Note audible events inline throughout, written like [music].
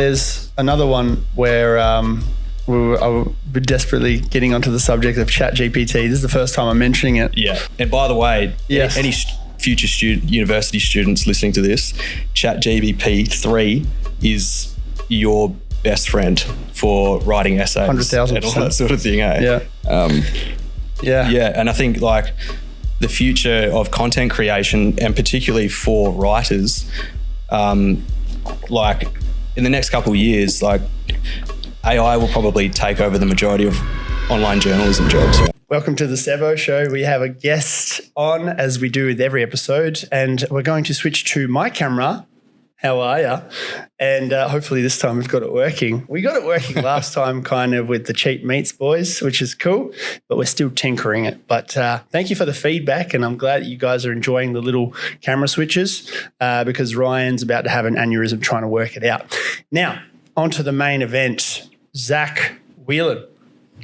There's another one where um, we were, I were desperately getting onto the subject of ChatGPT. This is the first time I'm mentioning it. Yeah. And by the way, Yes. any future student, university students listening to this, ChatGPT 3 is your best friend for writing essays 100,000%. and all that sort of thing. Eh? Yeah. Um, Yeah. yeah. And I think like the future of content creation and particularly for writers, um, like in the next couple of years, like AI will probably take over the majority of online journalism jobs. Welcome to the Sevo Show. We have a guest on, as we do with every episode, and we're going to switch to my camera. How are you? And uh, hopefully this time we've got it working. We got it working [laughs] last time, kind of with the cheap meats boys, which is cool, but we're still tinkering it. But uh, thank you for the feedback, and I'm glad that you guys are enjoying the little camera switches uh, because Ryan's about to have an aneurysm trying to work it out. Now, on to the main event. Zach Whelan.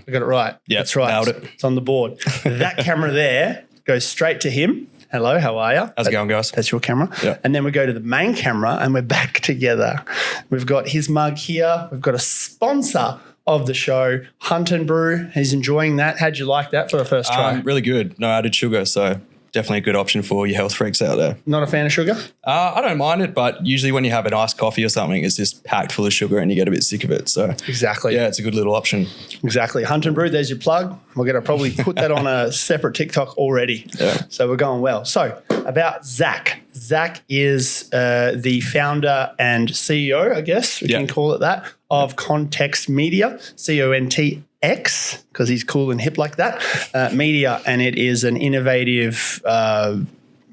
I got it right. Yeah, that's right. nailed it. It's on the board. that camera there goes straight to him. Hello, how are you? How's it going, guys? That's your camera. Yeah. And then we go to the main camera and we're back [laughs] together. We've got his mug here. We've got a sponsor of the show, Hunt and Brew. He's enjoying that. How'd you like that for a first try? Um, really good. No added sugar, so definitely a good option for your health freaks out there. Not a fan of sugar? Uh, I don't mind it, but usually when you have an iced coffee or something, it's just packed full of sugar and you get a bit sick of it. So Exactly. yeah, it's a good little option. Exactly. Hunt and Brew, there's your plug. We're going to probably put that on a [laughs] separate TikTok already. Yeah. So we're going well. So about Zach. Zach is uh, the founder and CEO, I guess we Yeah. can call it that, of Context Media, C O N T X, because he's cool and hip like that, uh, media. And it is an innovative uh,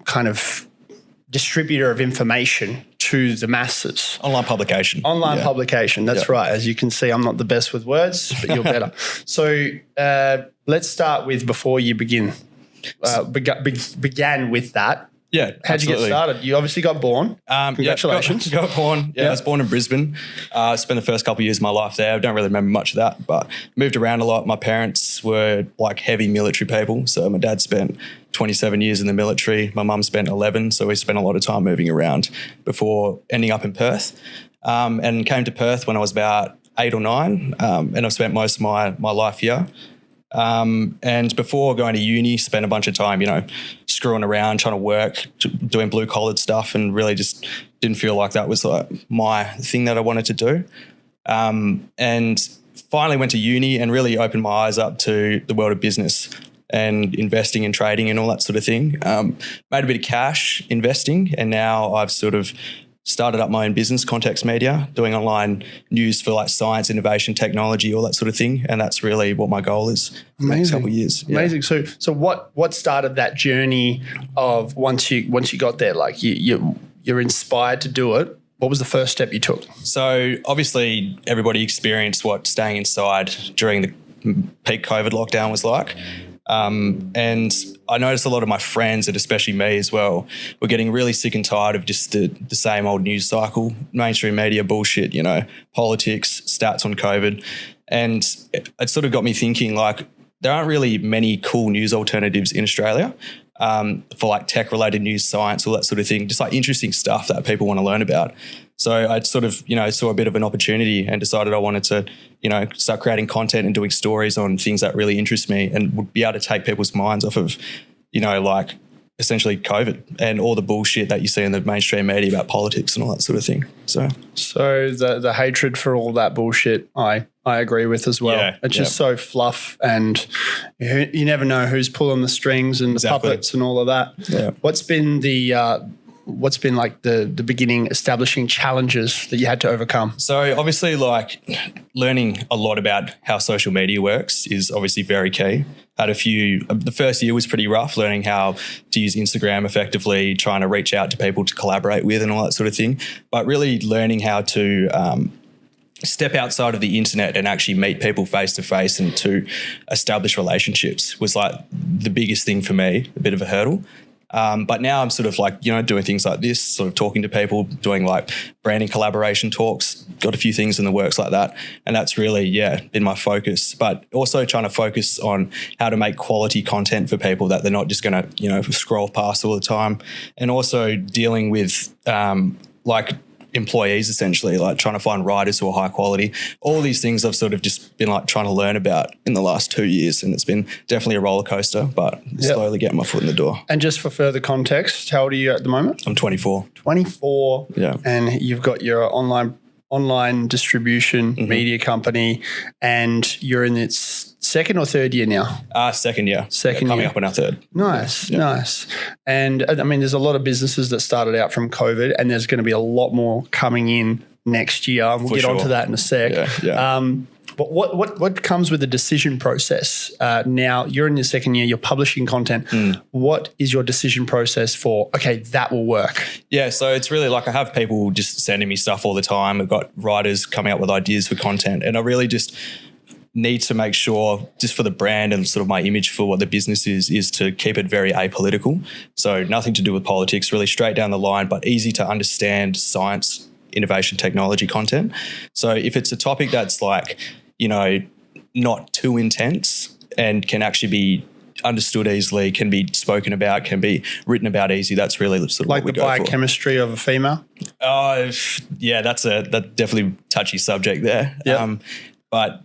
kind of distributor of information to the masses. Online publication. Online Yeah. publication. That's Yeah. right. As you can see, I'm not the best with words, but you're better. [laughs] so uh, let's start with before you begin. Uh, bega- be- began with that. Yeah. How'd you get started? You obviously got born. Um, Congratulations. Yeah, got, [laughs] got born. Yeah, Yeah. I was born in Brisbane. Uh, spent the first couple of years of my life there. I don't really remember much of that, but moved around a lot. My parents were like heavy military people. So my dad spent 27 years in the military. My mum spent 11. So we spent a lot of time moving around before ending up in Perth. Um, and came to Perth when I was about eight or nine. Um, and I've spent most of my, my life here. Um, and before going to uni, spent a bunch of time, you know, screwing around, trying to work, doing blue collared stuff, and really just didn't feel like that was like my thing that I wanted to do. Um, and finally went to uni and really opened my eyes up to the world of business and investing and trading and all that sort of thing. Um, made a bit of cash investing, and now I've sort of started up my own business, Context Media, doing online news for like science, innovation, technology, all that sort of thing. And that's really what my goal is for the next Amazing. couple of years. Yeah. Amazing. So, so what what started that journey of once you once you got there, like you you you're inspired to do it. What was the first step you took? So obviously, everybody experienced what staying inside during the peak COVID lockdown was like. Um, and I noticed a lot of my friends, and especially me as well, were getting really sick and tired of just the, the same old news cycle, mainstream media bullshit, you know, politics, stats on COVID. And it, it sort of got me thinking like, there aren't really many cool news alternatives in Australia um, for like tech related news, science, all that sort of thing, just like interesting stuff that people want to learn about. So I sort of, you know, saw a bit of an opportunity and decided I wanted to, you know, start creating content and doing stories on things that really interest me and would be able to take people's minds off of, you know, like essentially COVID and all the bullshit that you see in the mainstream media about politics and all that sort of thing. So So the the hatred for all that bullshit, I I agree with as well. Yeah, it's just so fluff, and you, you never know who's pulling the strings and the Exactly. puppets and all of that. Yeah. What's been the uh, what's been like the the beginning establishing challenges that you had to overcome? So obviously, like learning a lot about how social media works is obviously very key. Had a few. The first year was pretty rough, learning how to use Instagram effectively, trying to reach out to people to collaborate with, and all that sort of thing. But really learning how to um, step outside of the internet and actually meet people face to face and to establish relationships was like the biggest thing for me, a bit of a hurdle. Um, but now I'm sort of like, you know, doing things like this, sort of talking to people, doing like branding collaboration talks, got a few things in the works like that. And that's really, yeah, been my focus. But also trying to focus on how to make quality content for people that they're not just going to, you know, scroll past all the time. And also dealing with um, like employees essentially, like trying to find riders who are high quality. All these things I've sort of just been like trying to learn about in the last two years, and it's been definitely a roller coaster, but slowly getting my foot in the door. And just for further context, how old are you at the moment? I'm 24. 24. Yeah. And you've got your online online distribution Mm-hmm. media company and you're in its second or third year now. Uh, second year. Second coming year. up on our third. Nice, nice. And uh, I mean, there's a lot of businesses that started out from COVID, and there's going to be a lot more coming in next year. We'll For get onto that in a sec. Yeah, yeah. Um, but what, what what comes with the decision process? Uh, now you're in your second year. You're publishing content. Hmm. What is your decision process for? Okay, that will work. Yeah, so it's really like I have people just sending me stuff all the time. I've got writers coming up with ideas for content, and I really just need to make sure, just for the brand and sort of my image for what the business is, is to keep it very apolitical. So nothing to do with politics, really straight down the line, but easy to understand science, innovation, technology content. So if it's a topic that's like, you know, not too intense and can actually be understood easily, can be spoken about, can be written about easy. That's really sort of Like what the go for. biochemistry of a female. Oh, yeah, that's a that definitely touchy subject there. Yeah. Um, but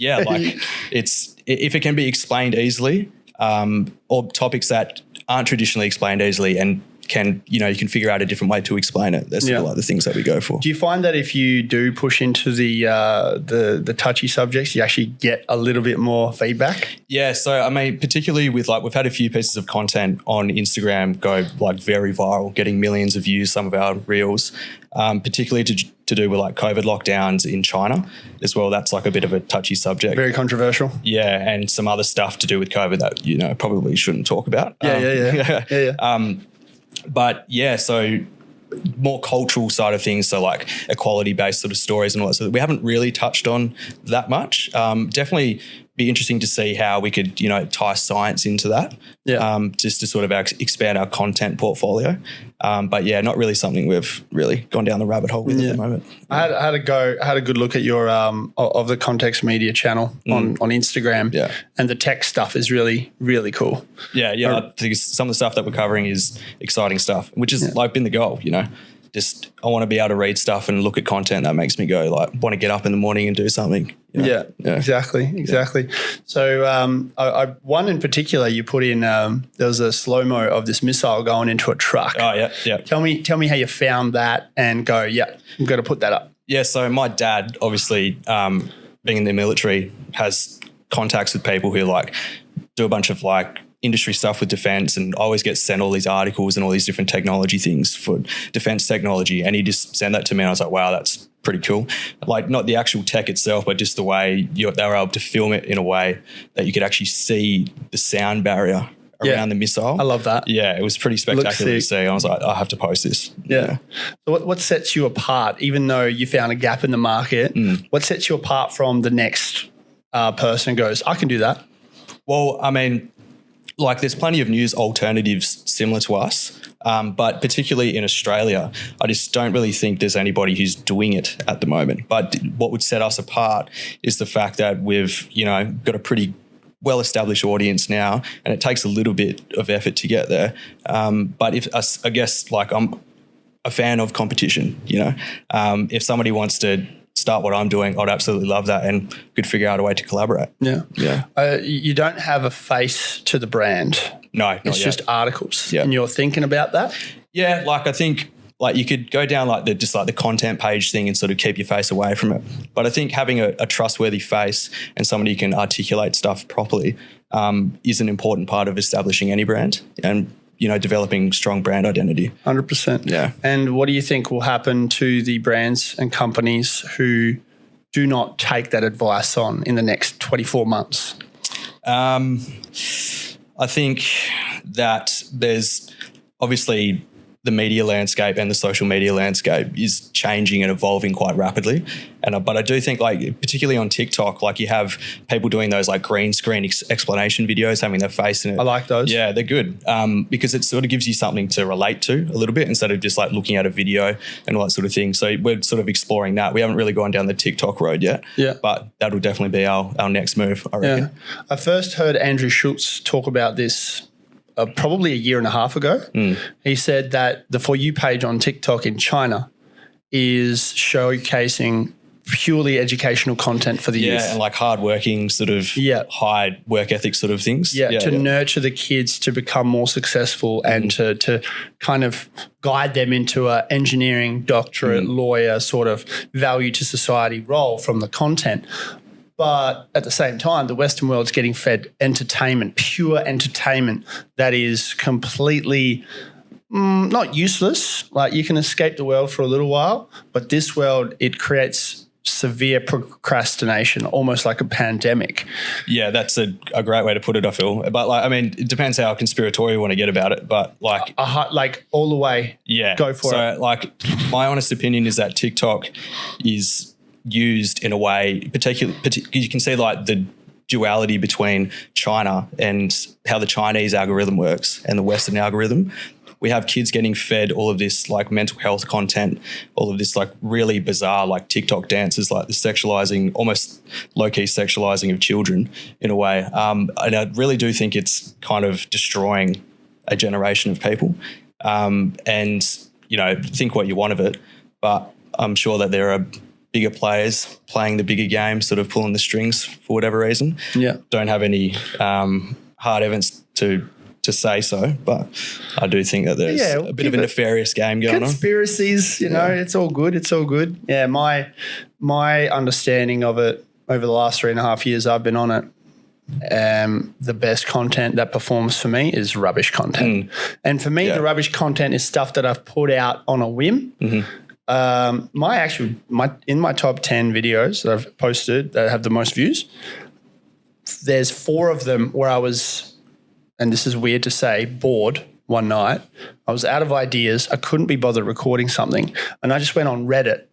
yeah, [laughs] like it's if it can be explained easily, um, or topics that aren't traditionally explained easily and can you know you can figure out a different way to explain it. That's Yeah. like the things that we go for. Do you find that if you do push into the uh, the the touchy subjects, you actually get a little bit more feedback? Yeah, so I mean, particularly with like we've had a few pieces of content on Instagram go like very viral, getting millions of views. Some of our reels, um, particularly to to do with like COVID lockdowns in China as well. That's like a bit of a touchy subject. Very controversial. yeah, and some other stuff to do with COVID that you know probably shouldn't talk about. Yeah, Um, yeah, yeah, [laughs] yeah, yeah. Um, but yeah, so more cultural side of things, so like equality based sort of stories and all that. So we haven't really touched on that much. Um, definitely be interesting to see how we could you know tie science into that. Yeah. Um, just to sort of ex- expand our content portfolio. Um, but yeah, not really something we've really gone down the rabbit hole with Yeah. at the moment. I had, I had a go. I had a good look at your um of the context media channel on on Instagram. Mm. Yeah. and the tech stuff is really really cool. Yeah, yeah. I think some of the stuff that we're covering is exciting stuff, which is like been the goal, you know. Just I want to be able to read stuff and look at content that makes me go like want to get up in the morning and do something. you know? Yeah, yeah. exactly, exactly. So um, I, I one in particular you put in um, there was a slow mo of this missile going into a truck. Oh yeah, yeah. Tell me, tell me how you found that and go. Yeah, I'm going to put that up. Yeah, so my dad, obviously, um, being in the military, has contacts with people who like do a bunch of like industry stuff with defense and always gets sent all these articles and all these different technology things for defense technology. And he just sent that to me and I was like, wow, that's pretty cool. Like not the actual tech itself, but just the way you, they were able to film it in a way that you could actually see the sound barrier Yeah. around the missile. I love that. Yeah, it was pretty spectacular to see. I was like, I have to post this. Yeah. So what, what sets you apart, even though you found a gap in the market? Mm. What sets you apart from the next uh, person? who Goes, I can do that. Well, I mean, like there's plenty of news alternatives similar to us, um, but particularly in Australia, I just don't really think there's anybody who's doing it at the moment. But what would set us apart is the fact that we've, you know, got a pretty well established audience now, and it takes a little bit of effort to get there. Um, but if I guess, like I'm a fan of competition, you know, um, if somebody wants to start what I'm doing, I'd absolutely love that and could figure out a way to collaborate. Yeah. Yeah. Uh, you you don't have a face to the brand. No, not It's yet. just articles. Yeah. And you're thinking about that? Yeah, like I think like you could go down like the just like the content page thing and sort of keep your face away from it. But I think having a, a trustworthy face and somebody who can articulate stuff properly um, is an important part of establishing any brand and you know developing strong brand identity. 100%. Yeah. And what do you think will happen to the brands and companies who do not take that advice on in the next 24 months? Um, I think that there's obviously the media landscape and the social media landscape is changing and evolving quite rapidly. And uh, but I do think like particularly on TikTok, like you have people doing those like green screen ex- explanation videos, having their face in it. I like those. Yeah, they're good um, because it sort of gives you something to relate to a little bit instead of just like looking at a video and all that sort of thing. So we're sort of exploring that. We haven't really gone down the TikTok road yet. Yeah. But that'll definitely be our, our next move, I reckon. Yeah. I first heard Andrew Schulz talk about this uh, probably a year and a half ago. Hmm. He said that the For You page on TikTok in China is showcasing purely educational content for the Yeah, youth. and like hardworking, sort of Yeah. high work ethic sort of things. yeah, to yeah. nurture the kids to become more successful and to to kind of guide them into a engineering, doctorate, lawyer sort of value to society role from the content. But at the same time, the Western world's getting fed entertainment, pure entertainment that is completely mm, not useless. Like you can escape the world for a little while, but this world it creates severe procrastination, almost like a pandemic. Yeah, that's a, a great way to put it, I feel. But like, I mean, it depends how conspiratorial you want to get about it. But like, like all the way. yeah, Go for so, it. So like, my honest opinion is that TikTok is used in a way, particularly, you can see like the duality between China and how the Chinese algorithm works and the Western algorithm. We have kids getting fed all of this like mental health content, all of this like really bizarre like TikTok dances, like the sexualizing, almost low key sexualizing of children in a way. Um, and I really do think it's kind of destroying a generation of people. Um, and you know, think what you want of it, but I'm sure that there are bigger players playing the bigger game, sort of pulling the strings for whatever reason. Yeah. Don't have any um, hard evidence to to say so, but I do think that there's Yeah, a bit of a nefarious game going on. conspiracies you know it's all good it's all good yeah my my understanding of it over the last three and a half years i've been on it um, the best content that performs for me is rubbish content and for me. Yeah. the rubbish content is stuff that i've put out on a whim Mm-hmm. Um, my actual my in my top 10 videos that i've posted that have the most views there's four of them where i was and this is weird to say, bored one night. I was out of ideas. I couldn't be bothered recording something. And I just went on Reddit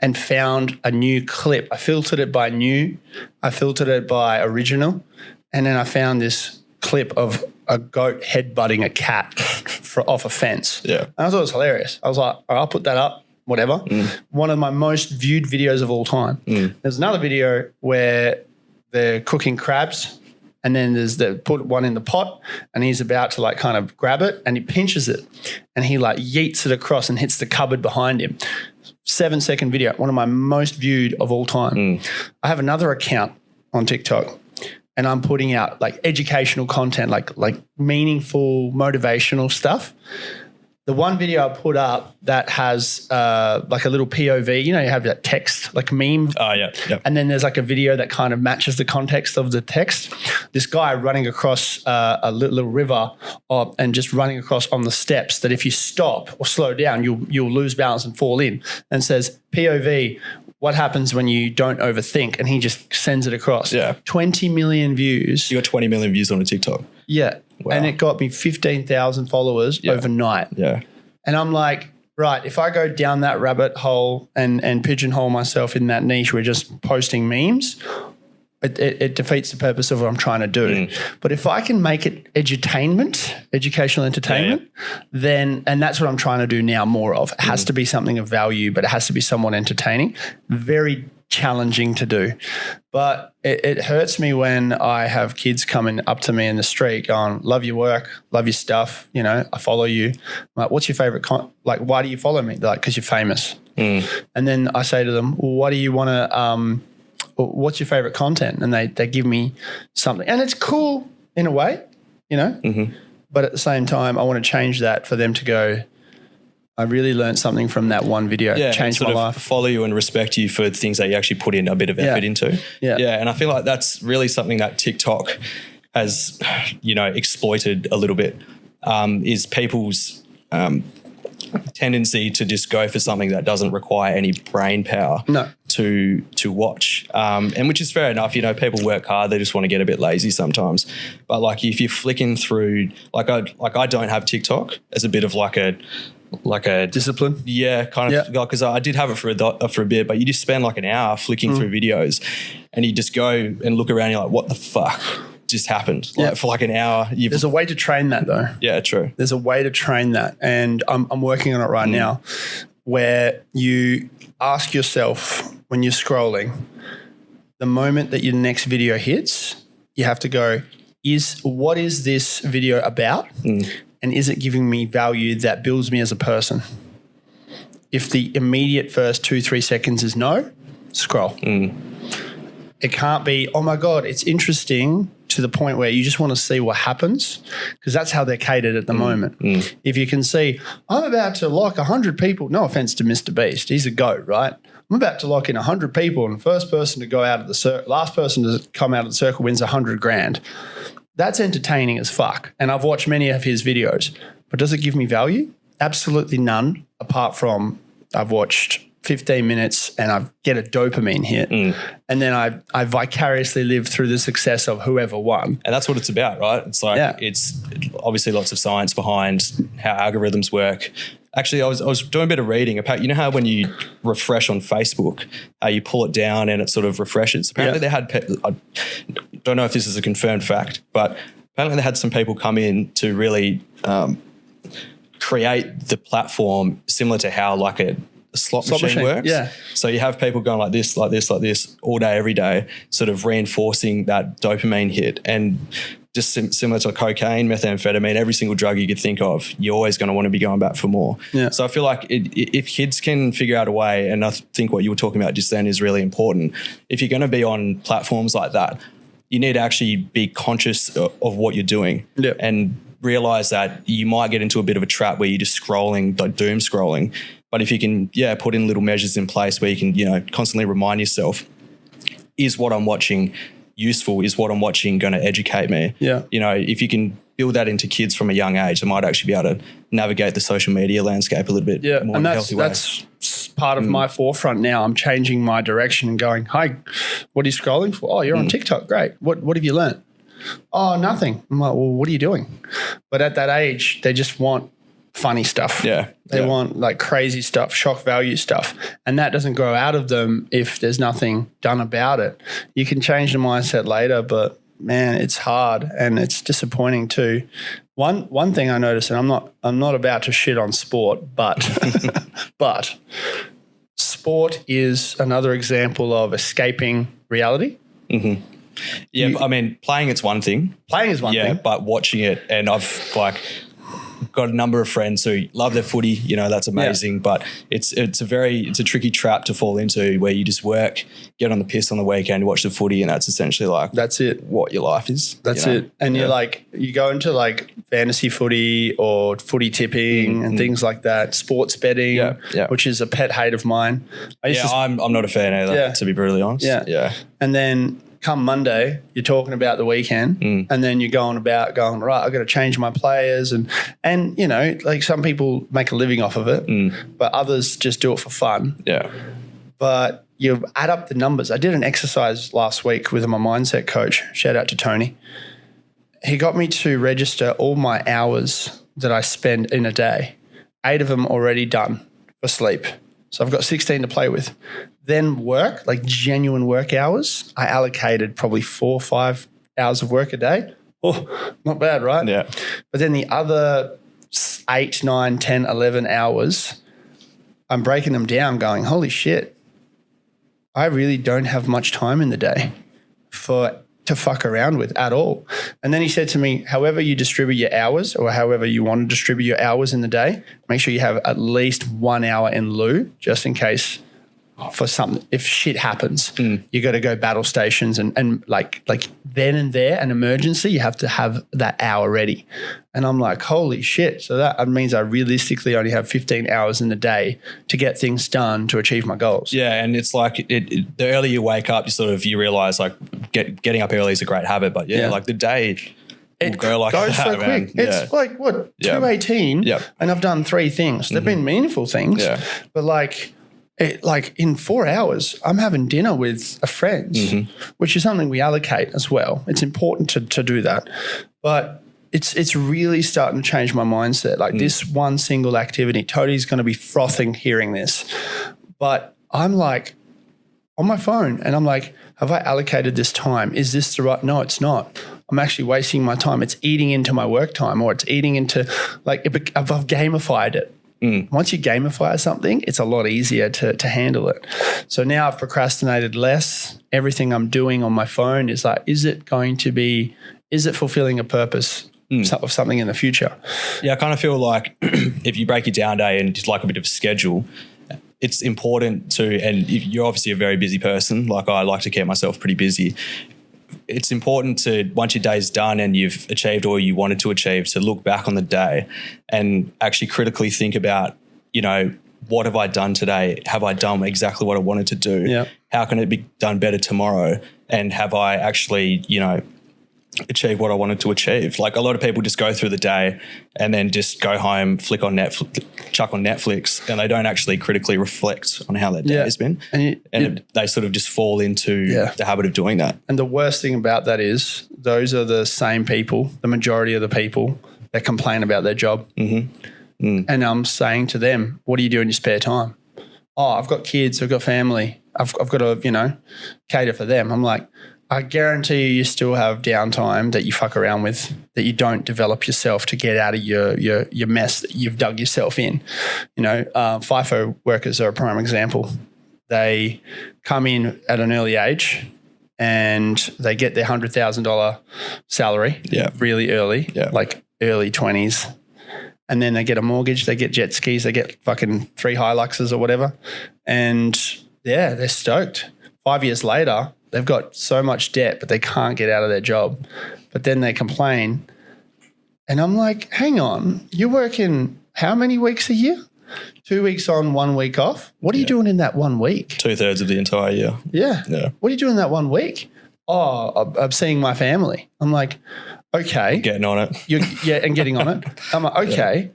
and found a new clip. I filtered it by new, I filtered it by original. And then I found this clip of a goat headbutting a cat [laughs] for, off a fence. Yeah. And I thought it was hilarious. I was like, right, I'll put that up, whatever. Mm. One of my most viewed videos of all time. Mm. There's another video where they're cooking crabs and then there's the put one in the pot and he's about to like kind of grab it and he pinches it and he like yeets it across and hits the cupboard behind him. Seven second video, one of my most viewed of all time. Mm. I have another account on TikTok and I'm putting out like educational content, like like meaningful, motivational stuff. The one video I put up that has uh, like a little POV, you know, you have that text, like meme Oh yeah, yeah. and then there's like a video that kind of matches the context of the text. This guy running across uh, a little, little river uh, and just running across on the steps that if you stop or slow down, you'll you'll lose balance and fall in. And says POV, what happens when you don't overthink? And he just sends it across. Yeah. 20 million views. You got 20 million views on a TikTok. Yeah. Wow. And it got me 15,000 followers Yeah. overnight. Yeah. And I'm like, right, if I go down that rabbit hole and and pigeonhole myself in that niche, we're just posting memes. It, it, it defeats the purpose of what I'm trying to do. Mm. But if I can make it edutainment, educational entertainment, then and that's what I'm trying to do now more of. It has mm. to be something of value, but it has to be somewhat entertaining. Very challenging to do. But it, it hurts me when I have kids coming up to me in the street going, Love your work, love your stuff. You know, I follow you. I'm like, what's your favorite? Con-? Like, why do you follow me? They're like, because you're famous. And then I say to them, well, what do you want to, um, what's your favorite content? And they, they give me something. And it's cool in a way, you know? But at the same time, I want to change that for them to go, I really learned something from that one video. yeah, changed my life. follow you and respect you for things that you actually put in a bit of effort into. Yeah. yeah, and I feel like that's really something that TikTok has, you know, exploited a little bit. Um, is people's um, tendency to just go for something that doesn't require any brain power No. to to watch, um, and which is fair enough. You know, people work hard; they just want to get a bit lazy sometimes. But like, if you're flicking through, like I like I don't have TikTok as a bit of like a like a Discipline. yeah, kind of Yeah. because I did have it for a do- uh, for a bit, but you just spend like an hour flicking Mm. through videos, and you just go and look around. And you're like, what the fuck just happened? Like Yeah. for like an hour, you've There's a way to train that though. yeah, true. There's a way to train that. And I'm, I'm working on it right mm. now where you ask yourself when you're scrolling, the moment that your next video hits, you have to go, is what is this video about? Mm. And is it giving me value that builds me as a person? if the immediate first two, three seconds is no, scroll. Mm. It can't be, oh my God, it's interesting to the point where you just want to see what happens because that's how they're catered at the mm. moment. Mm. If you can see, I'm about to lock 100 people, no offense to Mr. Beast, he's a goat, right? I'm about to lock in 100 people and the first person to go out of the circle, last person to come out of the circle wins 100 grand. That's entertaining as fuck. And I've watched many of his videos, but does it give me value? Absolutely none, apart from I've watched 15 minutes and I get a dopamine hit. Mm. And then I, I vicariously live through the success of whoever won. And that's what it's about, right? It's like Yeah. it's obviously lots of science behind how algorithms work. Actually, I was, I was doing a bit of reading about, you know how when you refresh on Facebook, how you pull it down and it sort of refreshes. Apparently, Yeah. they had, pe- I don't know if this is a confirmed fact, but apparently they had some people come in to really um, create the platform similar to how like a slot, Slot machine, machine, works. yeah. So you have people going like this, like this, like this all day, every day, sort of reinforcing that dopamine hit. And just sim- similar to cocaine, methamphetamine, every single drug you could think of, you're always going to want to be going back for more. Yeah. So I feel like it, i- if kids can figure out a way, and I th- think what you were talking about just then is really important. If you're going to be on platforms like that, you need to actually be conscious of, of what you're doing Yeah. and realize that you might get into a bit of a trap where you're just scrolling, like doom scrolling. But if you can, yeah, put in little measures in place where you can, you know, constantly remind yourself, is what I'm watching useful? Is what I'm watching going to educate me? Yeah. You know, if you can build that into kids from a young age, they might actually be able to navigate the social media landscape a little bit Yeah, more and in a that's healthy way. that's part of mm. my forefront now. I'm changing my direction and going, "Hi, what are you scrolling for? Oh, you're on mm. TikTok. Great. What what have you learnt? Oh, nothing. I'm like, well, what are you doing? But at that age, they just want funny stuff. Yeah, They yeah. want like crazy stuff, shock value stuff. And that doesn't grow out of them if there's nothing done about it. You can change the mindset later, but man, it's hard and it's disappointing too. One one thing I noticed, and I'm not I'm not about to shit on sport, but [laughs] but sport is another example of escaping reality. Mm-hmm. yeah, but I mean, playing it's one thing. Playing is one yeah, thing. but watching it, and I've like got a number of friends who love their footy. You know, that's amazing. But it's it's a very it's a tricky trap to fall into where you just work, get on the piss on the weekend, watch the footy, and that's essentially like That's it. what your life is. That's you know? it. And you're like, you go into like fantasy footy or footy tipping and mm-hmm. things like that, sports betting, Yeah, yeah. which is a pet hate of mine. I Yeah, to, I'm I'm not a fan either. Yeah. To be brutally honest. Yeah. yeah. and then come Monday, you're talking about the weekend, Mm. and then you're going about going right. I've got to change my players, and and you know, like some people make a living off of it, Mm. but others just do it for fun. Yeah. But you add up the numbers. I did an exercise last week with my mindset coach. Shout out to Tony. He got me to register all my hours that I spend in a day. Eight of them already done for sleep. So I've got 16 to play with. Then work, like genuine work hours, I allocated probably four or five hours of work a day. Oh, not bad, right? Yeah. But then the other eight, nine, 10, 11 hours, I'm breaking them down going, holy shit, I really don't have much time in the day for to fuck around with at all. And then he said to me, however you distribute your hours or however you want to distribute your hours in the day, make sure you have at least one hour in lieu just in case for something if shit happens hmm. you got to go battle stations and and like like then and there an emergency you have to have that hour ready and i'm like holy shit so that means i realistically only have 15 hours in the day to get things done to achieve my goals Yeah, and it's like it, it, the earlier you wake up, you sort of you realize like get, getting up early is a great habit, but yeah, Yeah. like the day will go like goes [laughs] that, so man. quick. It's like what Yeah. two eighteen, Yeah. and I've done three things. They've mm-hmm. been meaningful things, Yeah. but like. It, like in four hours, I'm having dinner with a friend, Mm-hmm. which is something we allocate as well. It's important to, to do that, but it's it's really starting to change my mindset. Like this one single activity, Toadie's going to be frothing hearing this, but I'm like, on my phone and I'm like, have I allocated this time? Is this the right? No, it's not. I'm actually wasting my time. It's eating into my work time or it's eating into like I've gamified it. Mm. Once you gamify something, it's a lot easier to, to handle it. So now I've procrastinated less. Everything I'm doing on my phone is like, is it going to be, is it fulfilling a purpose mm. so- of something in the future? Yeah, I kind of feel like [clears throat] if you break it down day and just like a bit of a schedule, it's important to, and you're obviously a very busy person. Like I like to keep myself pretty busy. It's important to once your day's done and you've achieved all you wanted to achieve, to look back on the day and actually critically think about, you know, what have I done today? Have I done exactly what I wanted to do? Yeah. How can it be done better tomorrow? And have I actually, you know, achieve what I wanted to achieve. Like a lot of people just go through the day and then just go home, flick on Netflix, chuck on Netflix, and they don't actually critically reflect on how their day Yeah. has been. And you- and you- it- they sort of just fall into Yeah. the habit of doing that. And the worst thing about that is those are the same people, the majority of the people that complain about their job. Mm-hmm. And I'm saying to them, what do you do in your spare time? Oh, I've got kids, I've got family, I've, I've got to, you know, cater for them. I'm like, I guarantee you, you still have downtime that you fuck around with, that you don't develop yourself to get out of your your your mess that you've dug yourself in. You know, uh, FIFO workers are a prime example. They come in at an early age and they get their hundred thousand dollar salary Yeah. really early, Yeah. like early twenties, and then they get a mortgage, they get jet skis, they get fucking three Hiluxes or whatever, and yeah, they're stoked. Five years later, they've got so much debt, but they can't get out of their job. But then they complain, and I'm like, hang on, you're working how many weeks a year? Two weeks on, one week off. What are you doing in that one week? Two thirds of the entire year. Yeah. Yeah. What are you doing that one week? Oh, I'm- I'm seeing my family. I'm like, okay. Getting on it. You're, yeah, and getting on it. [laughs] I'm like, okay.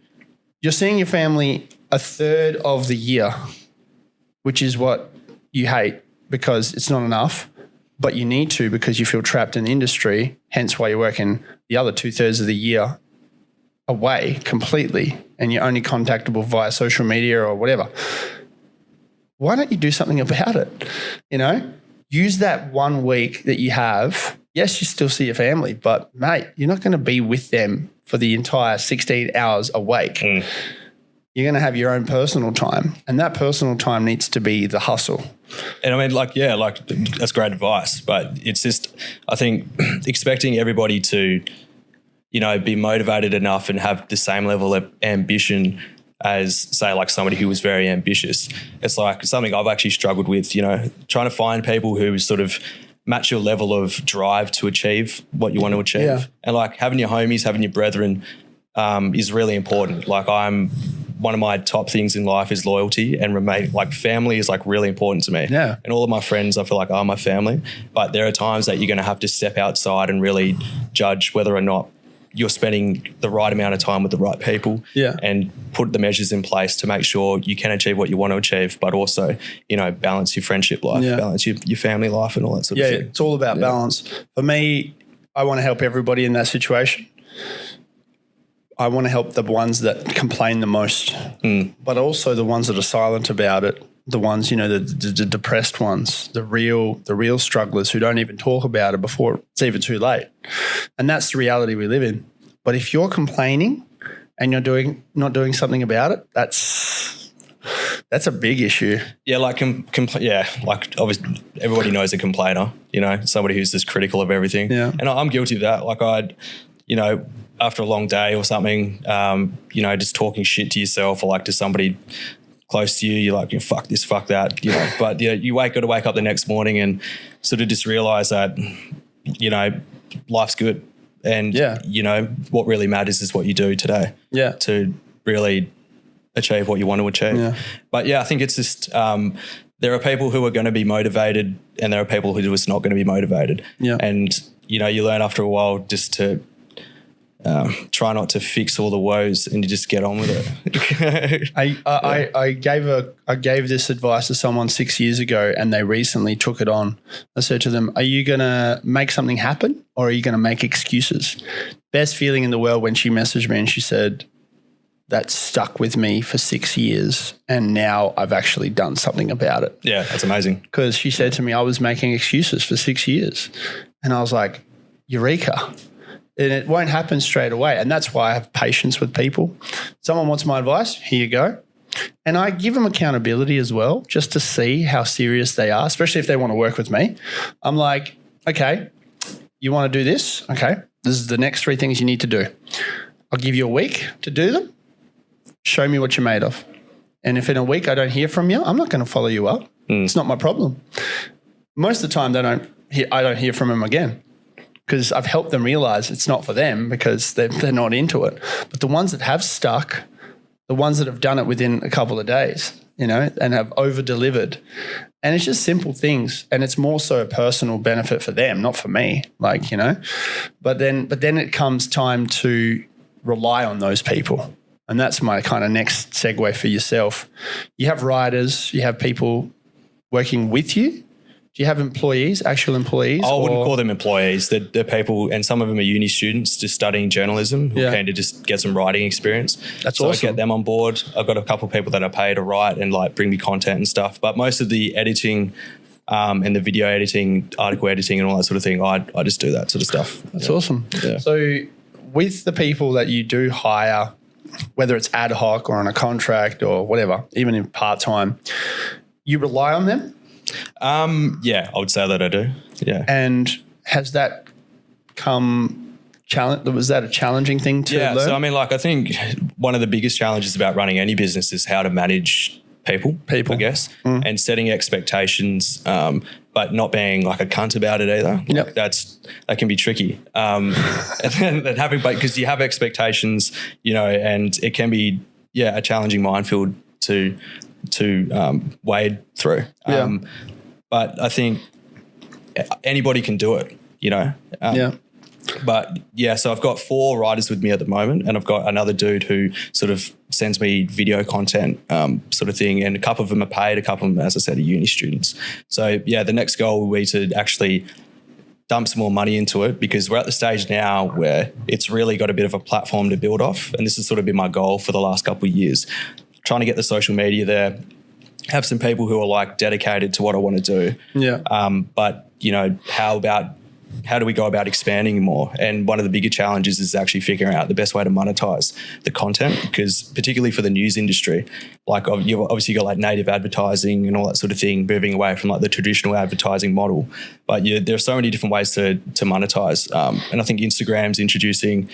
You're seeing your family a third of the year, which is what you hate because it's not enough, but you need to because you feel trapped in the industry. Hence why you're working the other two thirds of the year away completely and you're only contactable via social media or whatever. Why don't you do something about it? You know, use that one week that you have. Yes, you still see your family, but mate, you're not going to be with them for the entire 16 hours awake. You're going to have your own personal time, and that personal time needs to be the hustle. And I mean, like, yeah, like that's great advice, but it's just, I think, [clears throat] expecting everybody to, you know, be motivated enough and have the same level of ambition as, say, like somebody who was very ambitious. It's like something I've actually struggled with, you know, trying to find people who sort of match your level of drive to achieve what you want to achieve. Yeah. And like having your homies, having your brethren um, is really important. Like I'm, one of my top things in life is loyalty and remain like family is like really important to me. Yeah. And all of my friends, I feel like are my family. But there are times that you're going to have to step outside and really judge whether or not you're spending the right amount of time with the right people. Yeah. And put the measures in place to make sure you can achieve what you want to achieve, but also, you know, balance your friendship life, Yeah. balance your, your family life and all that sort Yeah, of thing. it's all about balance. For me, I want to help everybody in that situation. I want to help the ones that complain the most, mm. but also the ones that are silent about it. The ones, you know, the, the, the depressed ones, the real, the real strugglers who don't even talk about it before it's even too late. And that's the reality we live in. But if you're complaining and you're doing not doing something about it, that's that's a big issue. Yeah, like com- compl- yeah, like obviously everybody knows a complainer. You know, somebody who's just critical of everything. Yeah. and I- I'm guilty of that. Like I'd, you know, after a long day or something, um, you know, just talking shit to yourself or like to somebody close to you, you're like, fuck this, fuck that, you know. [laughs] But yeah, you wake got to wake up the next morning and sort of just realize that, you know, life's good, and Yeah. you know what really matters is what you do today Yeah. to really achieve what you want to achieve. Yeah. But yeah, I think it's just um, there are people who are going to be motivated, and there are people who are just not going to be motivated. Yeah. And you know, you learn after a while just to um, try not to fix all the woes, and you just get on with it. [laughs] I, I, I, I gave a I gave this advice to someone six years ago, and they recently took it on. I said to them, "Are you gonna make something happen, or are you gonna make excuses?" Best feeling in the world when she messaged me and she said, "That stuck with me for six years, and now I've actually done something about it." yeah, that's amazing. Because she said to me, "I was making excuses for six years," and I was like, "Eureka!" And it won't happen straight away. And that's why I have patience with people. Someone wants my advice, here you go. And I give them accountability as well, just to see how serious they are, especially if they want to work with me. I'm like, okay, you want to do this? Okay, this is the next three things you need to do. I'll give you a week to do them. Show me what you're made of. And if in a week I don't hear from you, I'm not going to follow you up. Hmm. It's not my problem. Most of the time, they don't. Hear, I don't hear from them again because I've helped them realize it's not for them because they're, they're not into it. But the ones that have stuck, the ones that have done it within a couple of days, you know, and have over delivered. And it's just simple things. And it's more so a personal benefit for them, not for me. Like, you know, but then, but then it comes time to rely on those people. And that's my kind of next segue for yourself. You have riders, you have people working with you. Do you have employees, actual employees? I wouldn't or- call them employees. They're, they're people, and some of them are uni students just studying journalism who Yeah. came to just get some writing experience. That's so awesome. I get them on board. I've got a couple of people that I pay to write and like bring me content and stuff. But most of the editing um, and the video editing, article editing, and all that sort of thing, I, I just do that sort of stuff. That's Yeah. awesome. Yeah. So, with the people that you do hire, whether it's ad hoc or on a contract or whatever, even in part time, you rely on them. Um, yeah, I would say that I do. Yeah. And has that come challenge? Was that a challenging thing to yeah. learn? So I mean, like, I think one of the biggest challenges about running any business is how to manage people. People. Mm. I guess, and setting expectations, um, but not being like a cunt about it either. Like, Yep. That's that can be tricky. Um, [laughs] and then then having, but because you have expectations, you know, and it can be yeah a challenging minefield to to um, wade through. Yeah. Um, but I think anybody can do it. You know. Um, yeah. but yeah, so I've got four writers with me at the moment, and I've got another dude who sort of sends me video content, um, sort of thing. And a couple of them are paid, a couple of them, as I said, are uni students. So yeah, the next goal will be to actually dump some more money into it because we're at the stage now where it's really got a bit of a platform to build off, and this has sort of been my goal for the last couple of years, trying to get the social media there. Have some people who are like dedicated to what I want to do, Yeah. um, but you know, how about how do we go about expanding more? And one of the bigger challenges is actually figuring out the best way to monetize the content, because particularly for the news industry, like you've obviously got like native advertising and all that sort of thing, moving away from like the traditional advertising model. But yeah, there are so many different ways to to monetize. Um, and I think Instagram's introducing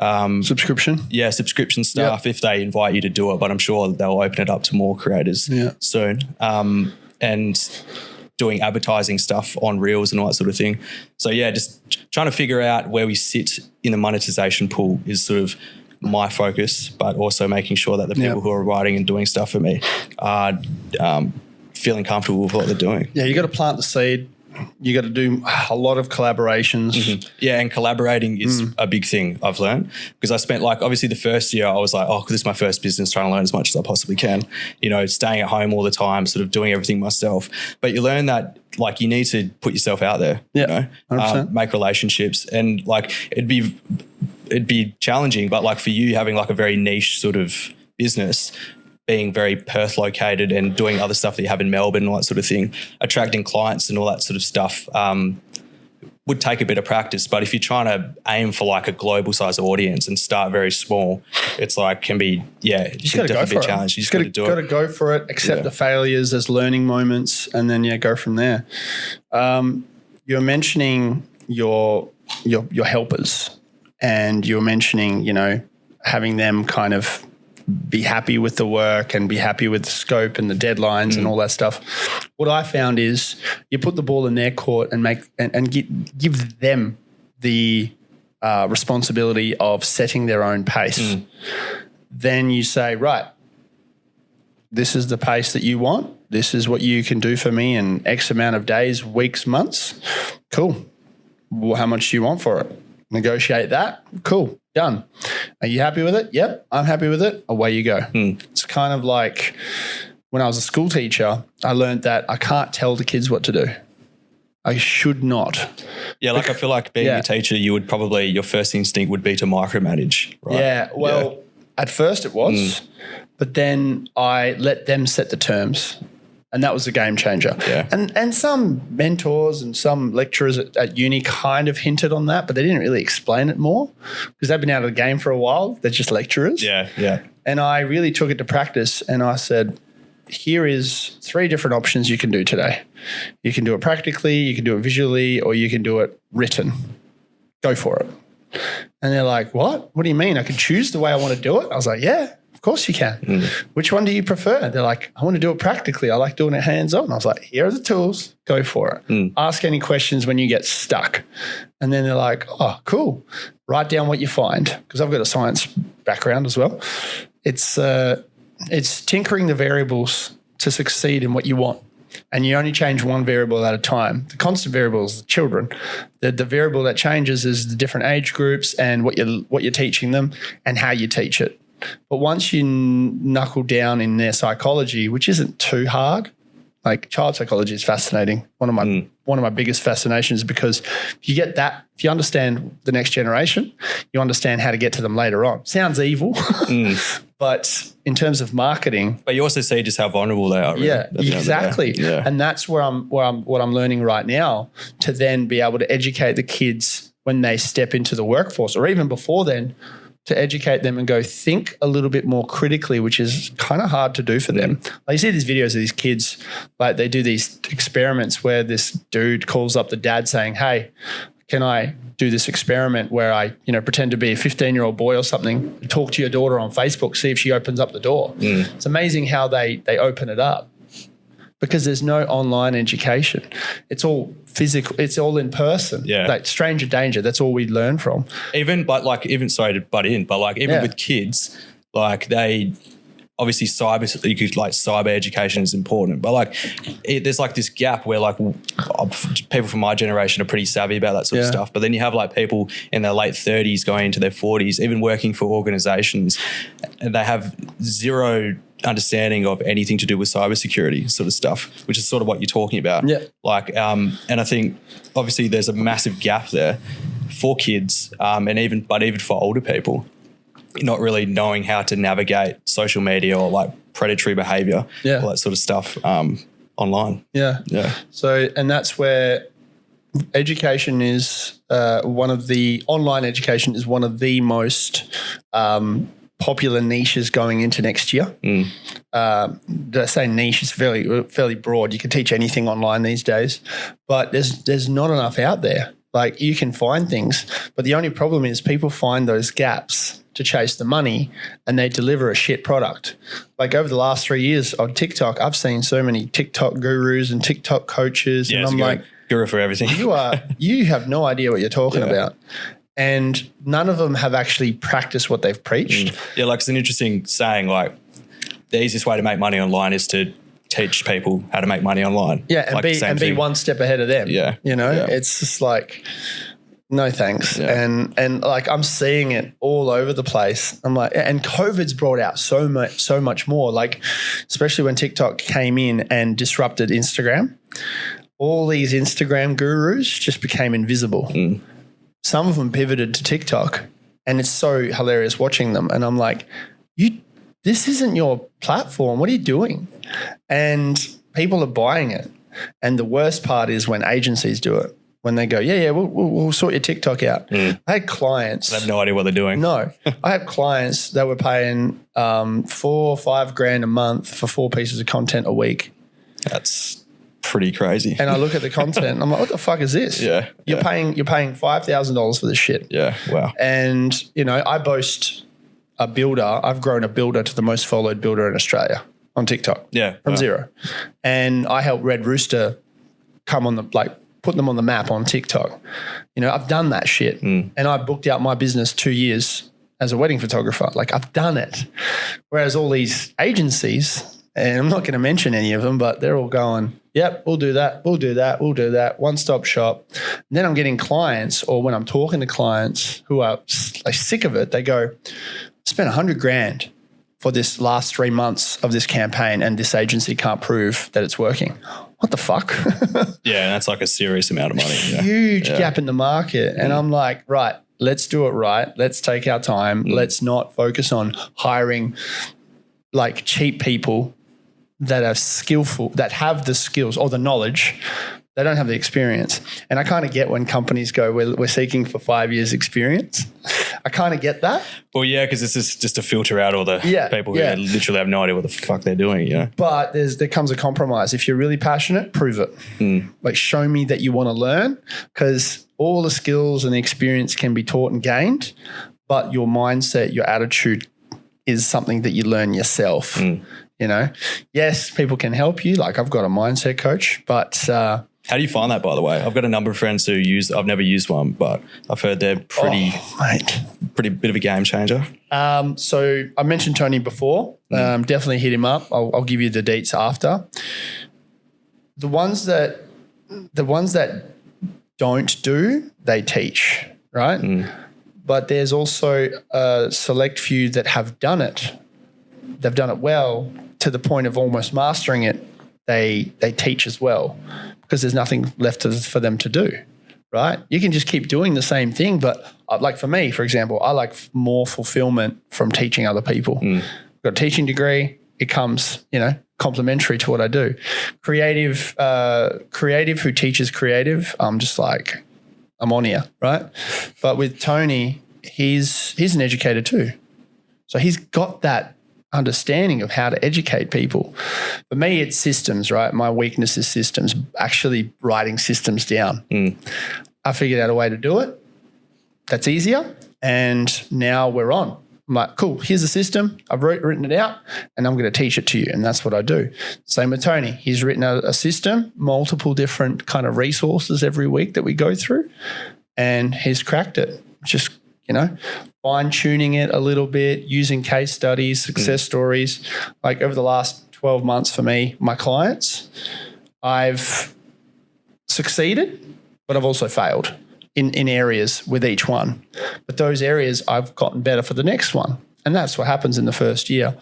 Subscription. yeah, subscription stuff if they invite you to do it, but I'm sure they'll open it up to more creators Yeah. soon. Um, and doing advertising stuff on reels and all that sort of thing. So yeah, just trying to figure out where we sit in the monetization pool is sort of my focus, but also making sure that the people Yeah. who are writing and doing stuff for me are um, feeling comfortable with what they're doing. Yeah. You got to plant the seed. You got to do a lot of collaborations. Mm-hmm. Yeah, and collaborating is Mm. a big thing I've learned because I spent like obviously the first year I was like, oh, this is my first business, trying to learn as much as I possibly can. You know, staying at home all the time, sort of doing everything myself. But you learn that like you need to put yourself out there. Yeah, you know, um, make relationships, and like it'd be it'd be challenging, but like for you having like a very niche sort of business. Being very Perth located and doing other stuff that you have in Melbourne and all that sort of thing, attracting clients and all that sort of stuff. Um, would take a bit of practice, but if you're trying to aim for like a global size audience and start very small, it's like can be yeah, it You just can got to go definitely for be a it. challenge. You just got to do got to it. go for it. Accept Yeah. the failures as learning moments, and then yeah, go from there. Um, you're mentioning your your your helpers, and you're mentioning you know having them kind of be happy with the work and be happy with the scope and the deadlines Mm. and all that stuff. What I found is you put the ball in their court and make and, and give, give them the uh, responsibility of setting their own pace. Mm. Then you say, right, this is the pace that you want. This is what you can do for me in X amount of days, weeks, months. Cool. Well, how much do you want for it? Negotiate that. Cool. Done. Are you happy with it? Yep. I'm happy with it. Away you go. It's kind of like when I was a school teacher, I learned that I can't tell the kids what to do. I should not. Yeah, like I feel like being Yeah. a teacher, you would probably your first instinct would be to micromanage, right? Yeah. Well, at first it was, Mm. but then I let them set the terms. And that was a game changer. Yeah. And and some mentors and some lecturers at, at uni kind of hinted on that, but they didn't really explain it more because they've been out of the game for a while. They're just lecturers. Yeah, yeah. And I really took it to practice and I said, here is three different options you can do today. You can do it practically, you can do it visually, or you can do it written. Go for it. And they're like, what? What do you mean? I can choose the way I want to do it? I was like, yeah. Of course you can. Which one do you prefer? They're like, I want to do it practically. I like doing it hands on. I was like, here are the tools. Go for it. Ask any questions when you get stuck. And then they're like, oh, cool. Write down what you find because I've got a science background as well. It's uh, it's tinkering the variables to succeed in what you want. And you only change one variable at a time. The constant variable is the children. The, the variable that changes is the different age groups and what you're, what you're teaching them and how you teach it. But once you knuckle down in their psychology, which isn't too hard, like child psychology is fascinating. One of my hmm. one of my biggest fascinations because if you get that, if you understand the next generation, you understand how to get to them later on. Sounds evil, hmm. [laughs] but in terms of marketing, But you also see just how vulnerable they are. Really, yeah, at the end of the day. exactly. Yeah. And that's where I'm where I'm what I'm learning right now to then be able to educate the kids when they step into the workforce or even before then to educate them and go think a little bit more critically, which is kind of hard to do for them. Like you see these videos of these kids, like they do these experiments where this dude calls up the dad saying, Hey, can I do this experiment where I, you know, pretend to be a 15 year old boy or something, talk to your daughter on Facebook, see if she opens up the door. Mm. It's amazing how they they open it up because there's no online education. It's all physical. It's all in person. Yeah. Like stranger danger. That's all we learn from. even but like even sorry to butt in, but like even Yeah. with kids, like they obviously cyber you could like cyber education is important, but like it, there's like this gap where like people from my generation are pretty savvy about that sort of stuff, but then you have like people in their late 30s going into their 40s, even working for organizations, and they have zero understanding of anything to do with cybersecurity sort of stuff, which is sort of what you're talking about. Yeah. Like, um, and I think obviously there's a massive gap there for kids, um, and even but even for older people, not really knowing how to navigate social media or like predatory behavior, Yeah. all that sort of stuff um, online. Yeah. Yeah. So, and that's where education is uh, one of the online education is one of the most um, popular niches going into next year. Um, did I say niche is fairly fairly broad. You can teach anything online these days, but there's there's not enough out there. Like you can find things, but the only problem is people find those gaps to chase the money and they deliver a shit product. Like over the last three years on TikTok, I've seen so many TikTok gurus and TikTok coaches, and I'm like, guru for everything. you are [laughs] you have no idea what you're talking Yeah. about. And none of them have actually practiced what they've preached. Mm. yeah, like it's an interesting saying. Like the easiest way to make money online is to teach people how to make money online. Yeah, and Like be and be thing. one step ahead of them. Yeah, You know, yeah. it's just like no thanks. Yeah. And and like I'm seeing it all over the place. I'm like and COVID's brought out so much so much more. Like especially when TikTok came in and disrupted Instagram. All these Instagram gurus just became invisible. Mm. Some of them pivoted to TikTok and it's so hilarious watching them and I'm like you this isn't your platform. What are you doing? And people are buying it. And the worst part is when agencies do it. When they go, yeah, yeah, we'll, we'll, we'll sort your TikTok out. I had clients. I have no idea what they're doing. No, I have clients that were paying um, four or five grand a month for four pieces of content a week. That's pretty crazy. And I look at the content, and I'm like, what the fuck is this? Yeah, you're yeah. paying you're paying five thousand dollars for this shit. yeah. Wow. And you know, I boast a builder. I've grown a builder to the most followed builder in Australia on TikTok. Yeah. from wow. zero. And I helped Red Rooster come on the like put them on the map on TikTok. You know, I've done that shit. Mm. And I booked out my business two years as a wedding photographer. Like I've done it. Whereas all these agencies, and I'm not going to mention any of them, but they're all going, Yep, we'll do that. We'll do that. We'll do that. One stop shop. And then I'm getting clients, or when I'm talking to clients who are like sick of it, they go, spent a hundred grand for this last three months of this campaign and this agency can't prove that it's working. What the fuck? [laughs] Yeah, that's like a serious amount of money. Yeah. Huge Yeah. gap in the market. And I'm like, right, let's do it right. Let's take our time. Mm. Let's not focus on hiring like cheap people that are skillful, that have the skills or the knowledge. They don't have the experience. And I kind of get when companies go, we're, we're seeking for five years experience. I kind of get that. Well, yeah, because this is just to filter out all the Yeah, people who yeah. literally have no idea what the fuck they're doing. You know? but there's there comes a compromise. If you're really passionate, prove it. Hmm. Like show me that you want to learn, because all the skills and the experience can be taught and gained, but your mindset, your attitude is something that you learn yourself. Mm. You know, yes, people can help you. Like I've got a mindset coach, but uh, How do you find that, by the way? I've got a number of friends who use. I've never used one, but I've heard they're pretty, oh, pretty bit of a game changer. Um, so I mentioned Tony before. Um, definitely hit him up. I'll, I'll give you the deets after. The ones that the ones that don't do, they teach, right? But there's also a select few that have done it. They've done it well to the point of almost mastering it. They they teach as well because there's nothing left to, for them to do, right? You can just keep doing the same thing, but uh, like for me, for example, I like more fulfillment from teaching other people. Got a teaching degree. It comes, you know, complementary to what I do. Creative, uh, creative who teaches creative. I'm just like, I'm on here, right? But with Tony, he's he's an educator too, so he's got that understanding of how to educate people. For me, it's systems, right? My weakness is systems. Actually, writing systems down. Hmm. I figured out a way to do it. That's easier, and now we're on. I'm like, cool. Here's a system. I've wrote, written it out, and I'm going to teach it to you, and that's what I do. Same with Tony. He's written a, a system, multiple different kind of resources every week that we go through, and he's cracked it. Just you know, fine tuning it a little bit, using case studies, success mm. stories. Like over the last 12 months for me, my clients, I've succeeded, but I've also failed in, in areas with each one. But those areas I've gotten better for the next one. And that's what happens in the first year.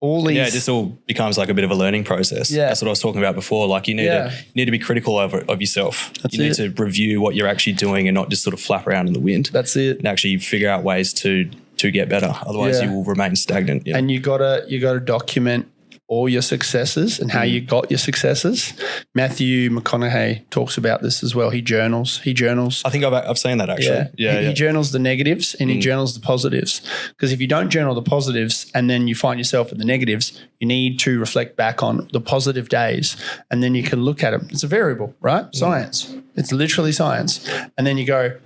All these Yeah, it just all becomes like a bit of a learning process. Yeah. That's what I was talking about before. Like you need Yeah. to you need to be critical of, of yourself. That's you need it. to review what you're actually doing and not just sort of flap around in the wind. that's it. and actually figure out ways to to get better. Otherwise, Yeah. you will remain stagnant. you know? and you gotta you gotta document all your successes and how you mm. got your successes. Matthew McConaughey talks about this as well. He journals. He journals. I think I've, I've seen that actually. Yeah, he, yeah. he journals the negatives and he mm. journals the positives. Because if you don't journal the positives and then you find yourself in the negatives, you need to reflect back on the positive days and then you can look at them. It's a variable, right? Mm. Science. It's literally science. And then you go,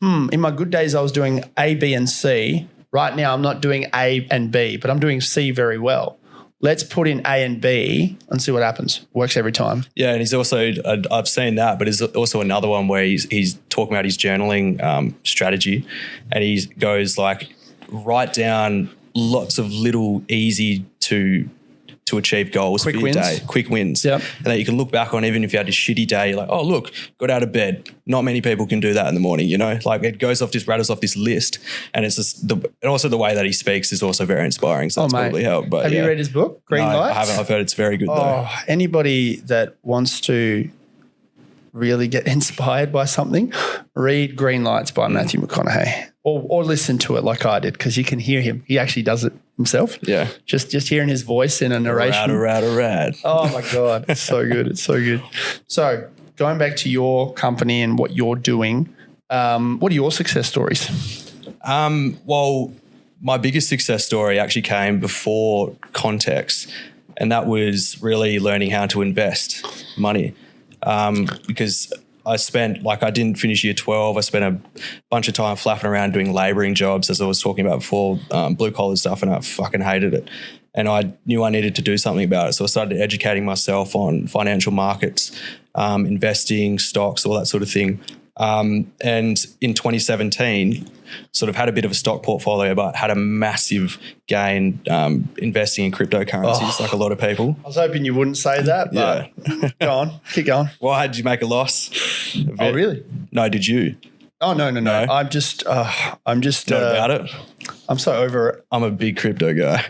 hmm, in my good days, I was doing A, B, and C. Right now, I'm not doing A and B, but I'm doing C very well. Let's put in A and B and see what happens. Works every time. Yeah, and he's also I've seen that, but there's also another one where he's he's talking about his journaling um, strategy, and he goes like write down lots of little easy to to achieve goals Quick for your wins. day, quick wins, Yep. and that you can look back on even if you had a shitty day. You're like, oh look, got out of bed. Not many people can do that in the morning, you know. Like it goes off this rattles off this list, and it's just the and also the way that he speaks is also very inspiring. So that's Oh, mate. probably helped. But Have yeah. you read his book, Green No, Lights? I haven't. I've heard it's very good though. Oh, anybody that wants to really get [laughs] inspired by something, read Green Lights by. Matthew McConaughey, or or listen to it like I did because you can hear him. He actually does it himself. Yeah. just just hearing his voice in a narration. Rad, rad, rad. Oh my god, it's so good! It's so good. So going back to your company and what you're doing, um, what are your success stories? Um, well, my biggest success story actually came before context, and that was really learning how to invest money. Um, because I spent like I didn't finish year twelve. I spent a bunch of time flapping around doing labouring jobs, as I was talking about before, um, blue collar stuff, and I fucking hated it. And I knew I needed to do something about it, so I started educating myself on financial markets, um, investing, stocks, all that sort of thing. Um, and in 2017, sort of had a bit of a stock portfolio, but had a massive gain um, investing in cryptocurrencies, like a lot of people. I was hoping you wouldn't say that, but [laughs] go on, keep going. Why did you make a loss? Oh, really? No, did you? Oh no, no, no! No? I'm just, uh, I'm just, Not uh, about it. I'm so over it. I'm a big crypto guy.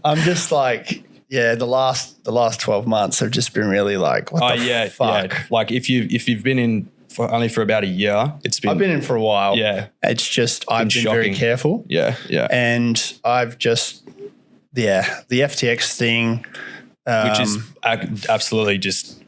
[laughs] I'm just like, yeah, the last the last twelve months have just been really like, what oh the yeah, fuck? yeah. Like if you if you've been in for only for about a year, it's been, I've been in for a while. yeah, it's just I've been very shocking. careful, yeah, yeah. and I've just, yeah, the FTX thing, um, Which is absolutely just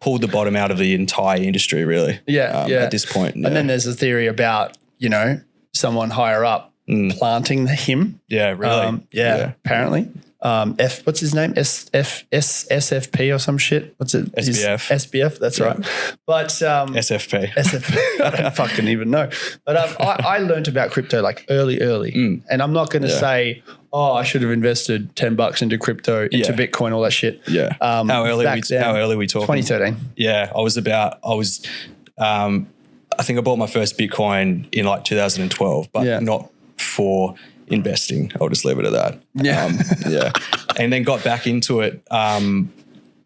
pulled the bottom out of the entire industry, really. yeah, um, yeah. At this point, yeah. And then there's a theory about you know someone higher up planting him. yeah, really. Um, yeah, apparently. Um, F. What's his name? S F S SFP or some shit. What's it? His- SBF. SBF. That's right. But um, SFP. SFP. [laughs] I don't fucking even know. But um, I, I learned about crypto like early, early. Mm. And I'm not going to say, oh, I should have invested 10 bucks into crypto, into Yeah. Bitcoin, all that shit. yeah. Um, how early? We, then, how early we talking? 2013. Yeah, I was about. I was. Um, I think I bought my first Bitcoin in like 2012, but Yeah. not for investing. I'll just leave it at that. Yeah. Um, [laughs] yeah. And then got back into it. Um,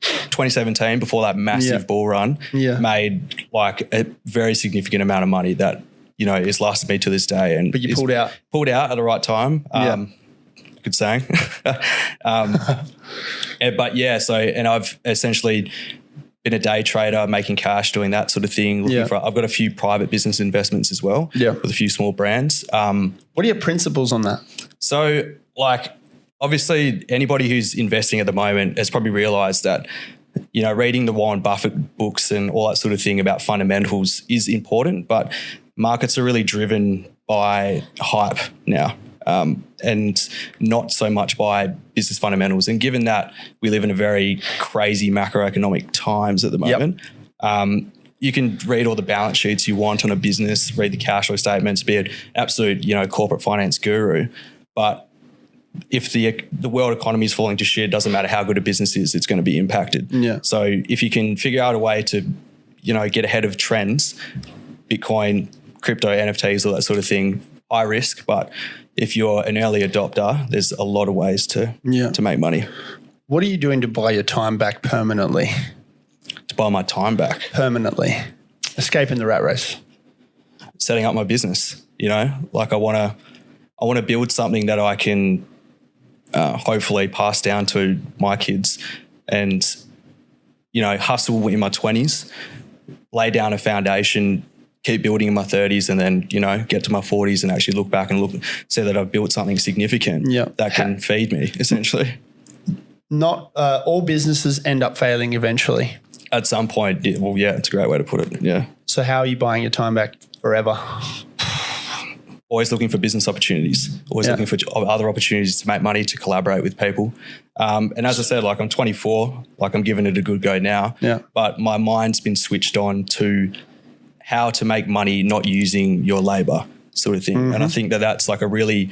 2017, before that massive Yeah. bull run, Yeah. made like a very significant amount of money that you know is lasted me to this day. And But you pulled out. pulled out at the right time. Yeah. Um, Good saying. [laughs] um, [laughs] eh, but yeah, so and I've essentially been a day trader, making cash, doing that sort of thing. Looking Yeah. for, I've got a few private business investments as well. Yeah. with a few small brands. Um, What are your principles on that? so, like, obviously, anybody who's investing at the moment has probably realized that, you know, reading the Warren Buffett books and all that sort of thing about fundamentals is important, but markets are really driven by hype now. Um, and not so much by business fundamentals. And given that we live in a very crazy macroeconomic times at the Yep. moment, um, you can read all the balance sheets you want on a business, read the cash flow statements, be an absolute, you know, corporate finance guru. But if the the world economy is falling to shit, it doesn't matter how good a business is, it's going to be impacted. Yeah. So if you can figure out a way to, you know, get ahead of trends, Bitcoin, crypto, NFTs, all that sort of thing, high risk. But if you're an early adopter, there's a lot of ways to Yeah. to make money What are you doing to buy your time back permanently? to buy my time back. Permanently. Escaping the rat race. setting up my business. You know, like I want to, I want to build something that I can uh, hopefully pass down to my kids, and you know, hustle in my twenties, lay down a foundation, keep building in my thirties, and then you know, get to my forties and actually look back and look, see that I've built something significant Yeah. that can feed me [laughs] essentially. Not uh, all businesses end up failing eventually. At some point, yeah, well, yeah, it's a great way to put it. Yeah. So how are you buying your time back forever? always looking for business opportunities, always Yeah. looking for other opportunities to make money, to collaborate with people. Um, and as I said, like I'm 24, like I'm giving it a good go now. Yeah. But my mind's been switched on to how to make money not using your labor, sort of thing. Mm-hmm. And I think that that's like a really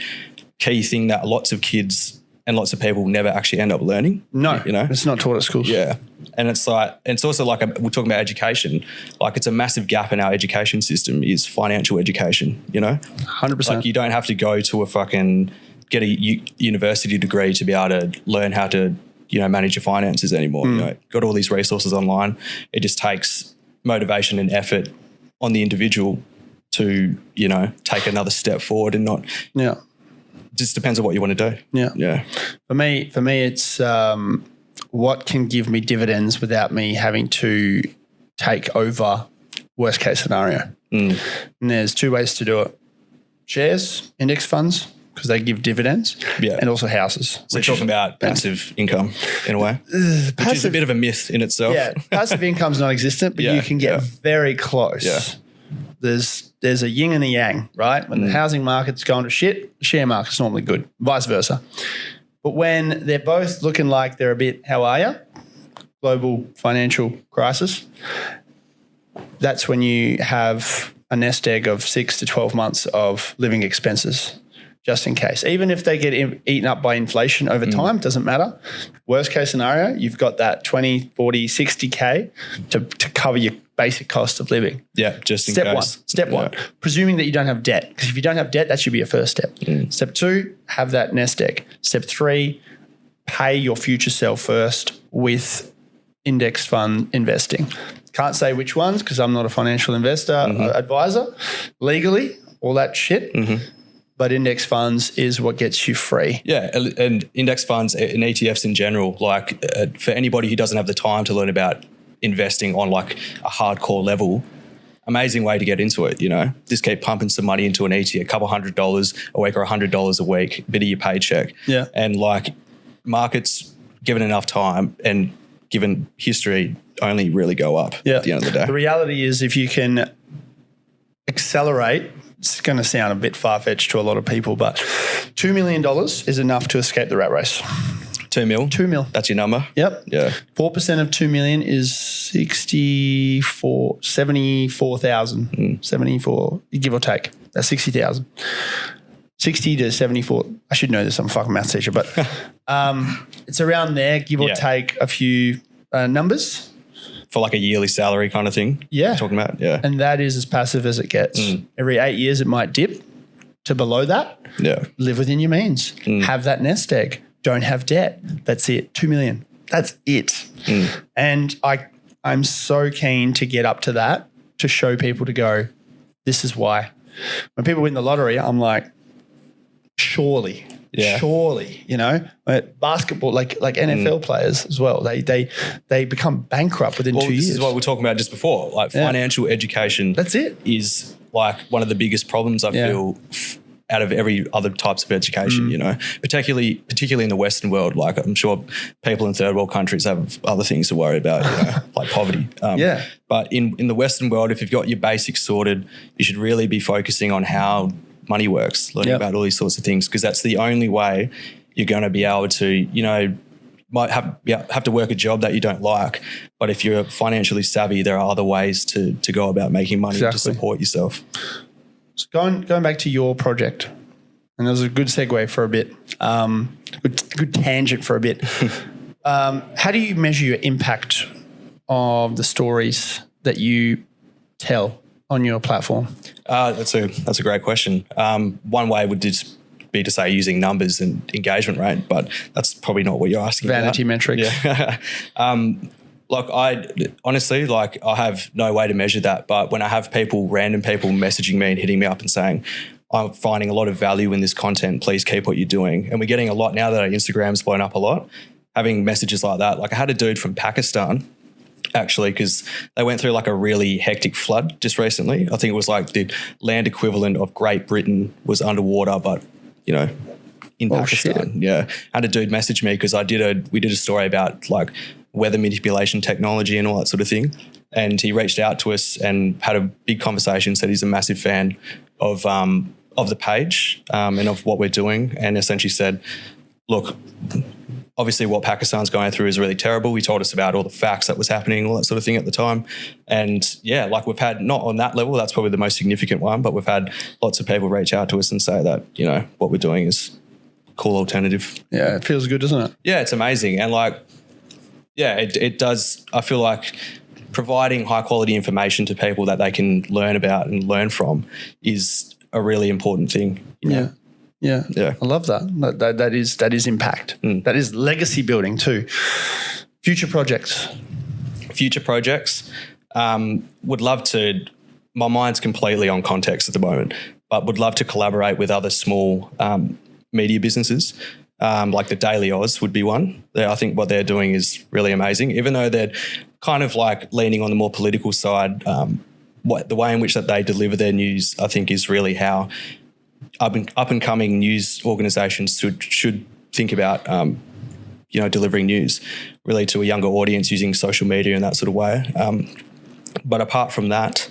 key thing that lots of kids and lots of people never actually end up learning. No, you know, it's not taught at schools. yeah. And it's like, and it's also like, a, we're talking about education. Like, it's a massive gap in our education system is financial education, you know? hundred percent. Like, you don't have to go to a fucking, get a university degree to be able to learn how to, you know, manage your finances anymore. You know, got all these resources online. It just takes motivation and effort on the individual to, you know, take another step forward and not, Yeah, just depends on what you want to do. yeah. Yeah. For me, for me, it's um, what can give me dividends without me having to take over worst case scenario. Mm. And there's two ways to do it: shares, index funds, because they give dividends, Yeah. and also houses. So we're talking about passive income in a way, which is a bit of a myth in itself. yeah, passive income's non-existent, but Yeah, you can get yeah. very close. Yeah. There's there's a yin and a yang, right? When Mm. the housing market's going to shit, the share market's normally good, vice versa. But when they're both looking like they're a bit, how are you? Global financial crisis. That's when you have a nest egg of six to 12 months of living expenses, just in case. Even if they get in- eaten up by inflation over Mm. time, doesn't matter. Worst case scenario, you've got that 20, 40, 60K to, to cover your basic cost of living. Yeah, just in Step case. one. Step Yeah. one. Presuming that you don't have debt. Because if you don't have debt, that should be your first step. Mm. Step two, have that nest egg. Step three, pay your future self first with index fund investing. Can't say which ones because I'm not a financial investor Mm-hmm. uh, advisor legally, all that shit. But index funds is what gets you free. Yeah, and- index funds and ETFs in general, like uh, for anybody who doesn't have the time to learn about investing on like a hardcore level, amazing way to get into it. You know, just keep pumping some money into an ETF, a couple hundred dollars a week or a hundred dollars a week, bit of your paycheck. Yeah. and like markets, given enough time and given history, only really go up. Yeah. at the end of the day. The reality is, if you can accelerate, it's going to sound a bit far fetched to a lot of people, but $2 million is enough to escape the rat race. Two mil. Two mil. That's your number. Yep. Yeah. Four percent of two million is 64, 74,000. 74, give or take. That's 60,000. 60 to 74. I should know this. I'm a fucking maths teacher, but [laughs] um, it's around there, give or Yeah. take a few uh, numbers. For like a yearly salary kind of thing. Yeah. Talking about. Yeah. And that is as passive as it gets. Mm. Every eight years, it might dip to below that. yeah. Live within your means. Mm. Have that nest egg. Don't have debt. That's it. Two million. That's it. Mm. And I, I'm so keen to get up to that to show people to go. This is why. When people win the lottery, I'm like, surely, Yeah. surely, you know, But basketball, like like NFL players as well. They they they become bankrupt within Well, two this years. This is what we are talking about just before. Like Yeah. financial education. That's it. Is like one of the biggest problems I Yeah. feel out of every other types of education. Mm. You know, particularly particularly in the Western world. Like I'm sure people in third world countries have other things to worry about. You know, [laughs] like poverty. Um, Yeah. But in in the Western world, if you've got your basics sorted, you should really be focusing on how money works, learning Yep. about all these sorts of things, because that's the only way you're going to be able to, you know, might have yeah, have to work a job that you don't like, but if you're financially savvy, there are other ways to to go about making money to support yourself. So going going back to your project, and that was a good segue for a bit. Um, good good tangent for a bit. [laughs] um, how do you measure your impact of the stories that you tell on your platform? Uh, that's a that's a great question. Um, one way would just be to say using numbers and engagement rate, but that's probably not what you're asking. Vanity about. metrics. Yeah. [laughs] um, like I honestly, like I have no way to measure that. But when I have people, random people, messaging me and hitting me up and saying, "I'm finding a lot of value in this content. Please keep what you're doing," and we're getting a lot now that our Instagram's blown up a lot. Having messages like that, like I had a dude from Pakistan actually because they went through like a really hectic flood just recently. I think it was like the land equivalent of Great Britain was underwater, but you know, in Oh, Pakistan. shit. Yeah, and a dude messaged me because I did a we did a story about like weather manipulation technology and all that sort of thing. And he reached out to us and had a big conversation. Said he's a massive fan of um, of the page um, and of what we're doing, and essentially said, "Look, obviously what Pakistan's going through is really terrible. He told us about all the facts that was happening, all that sort of thing at the time. And yeah, like we've had not on that level, that's probably the most significant one, but we've had lots of people reach out to us and say that, you know, what we're doing is cool alternative. Yeah, it feels good, doesn't it? Yeah, it's amazing. And like, yeah, it, it does. I feel like providing high quality information to people that they can learn about and learn from is a really important thing. you know? Yeah. Yeah. I love that. That, that, that is that is impact. That is legacy building too. Future projects. future projects. Um, would love to. My mind's completely on context at the moment, but would love to collaborate with other small um, media businesses. Um, like the Daily Aus would be one. They, I think what they're doing is really amazing, even though they're kind of like leaning on the more political side. Um, what the way in which that they deliver their news, I think, is really how up and up and coming news organisations should should think about um, you know delivering news really to a younger audience using social media in that sort of way. Um, but apart from that,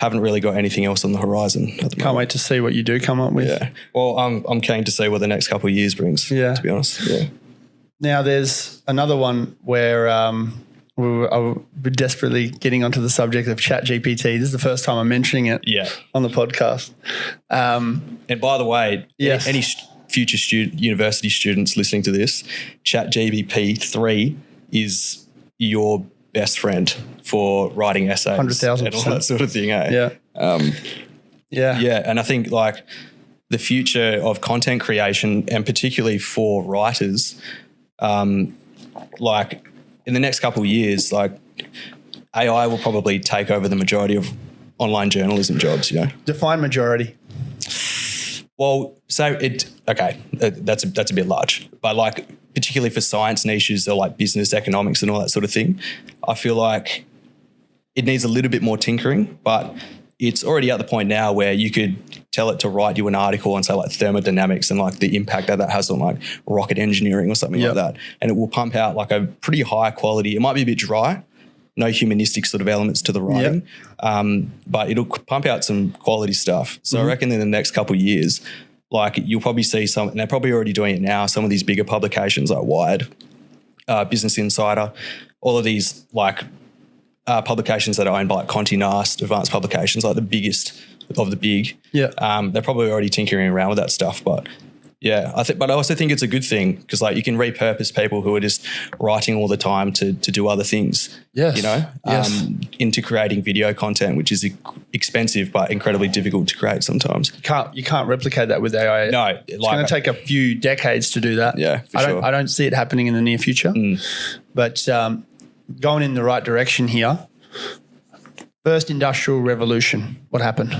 haven't really got anything else on the horizon. At the moment. Can't moment. wait to see what you do come up with. Yeah. Well, I'm I'm keen to see what the next couple of years brings. Yeah. To be honest. Yeah. Now there's another one where um, we were, I were desperately getting onto the subject of Chat GPT. This is the first time I'm mentioning it Yeah. on the podcast. Um, And by the way, Yes. any, future student, university students listening to this, ChatGPT three is your best friend for writing essays 100,000%. and all that sort of thing. Eh? yeah. Um, Yeah. Yeah, and I think like the future of content creation, and particularly for writers, um, like in the next couple of years, like AI will probably take over the majority of online journalism jobs. You know, Define majority. well, so it okay, uh, that's a, that's a bit large, but like particularly for science niches or like business economics and all that sort of thing, I feel like it needs a little bit more tinkering, but it's already at the point now where you could tell it to write you an article on say like thermodynamics and like the impact that that has on like rocket engineering or something Yep. like that, and it will pump out like a pretty high quality. It might be a bit dry, no humanistic sort of elements to the writing, um, but it'll pump out some quality stuff. So Mm-hmm. I reckon in the next couple of years, like you'll probably see some, and they're probably already doing it now. Some of these bigger publications like Wired, uh, Business Insider, all of these like uh, publications that are owned by like Condé Nast, advanced publications, like the biggest of the big. Yeah. Um, they're probably already tinkering around with that stuff, but yeah, I think, but I also think it's a good thing because like you can repurpose people who are just writing all the time to to do other things. Yes. you know, Yes. um, into creating video content, which is expensive but incredibly difficult to create sometimes. You can't you can't replicate that with AI. No, it's like- going to take a few decades to do that. Yeah, I don't sure. Mm. I don't see it happening in the near future. But um, going in the right direction here. First industrial revolution. What happened?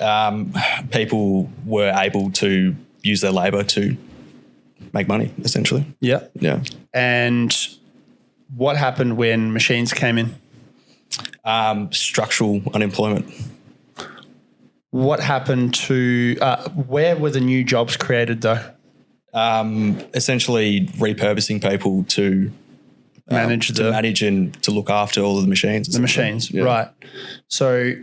Um, people were able to use their labor to make money, essentially. Yeah. Yeah. And what happened when machines came in? Um, structural unemployment. What happened to uh, where were the new jobs created though? Um, essentially repurposing people to Um, manage to the manage and to look after all of the machines. the machines, right? So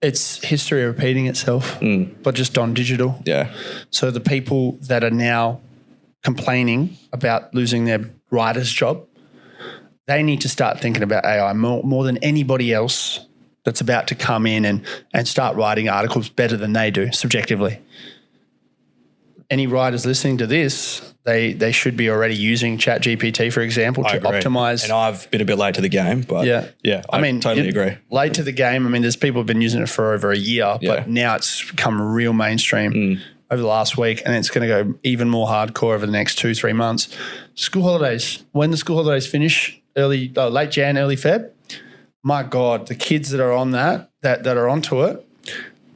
it's history repeating itself, mm. but just on digital. Yeah. So the people that are now complaining about losing their writer's job, they need to start thinking about AI more, more than anybody else that's about to come in and, and start writing articles better than they do subjectively. Any writers listening to this, they they should be already using ChatGPT, for example, I to agree. optimize. And I've been a bit late to the game, but Yeah. yeah, I, mean, totally agree. Late to the game. I mean, there's people who've been using it for over a year, Yeah. Mm. but now it's become real mainstream over the last week, and it's going to go even more hardcore over the next two, three months. School holidays. When the school holidays finish, early, uh, late Jan, early Feb. My God, the kids that are on that, that that are onto it,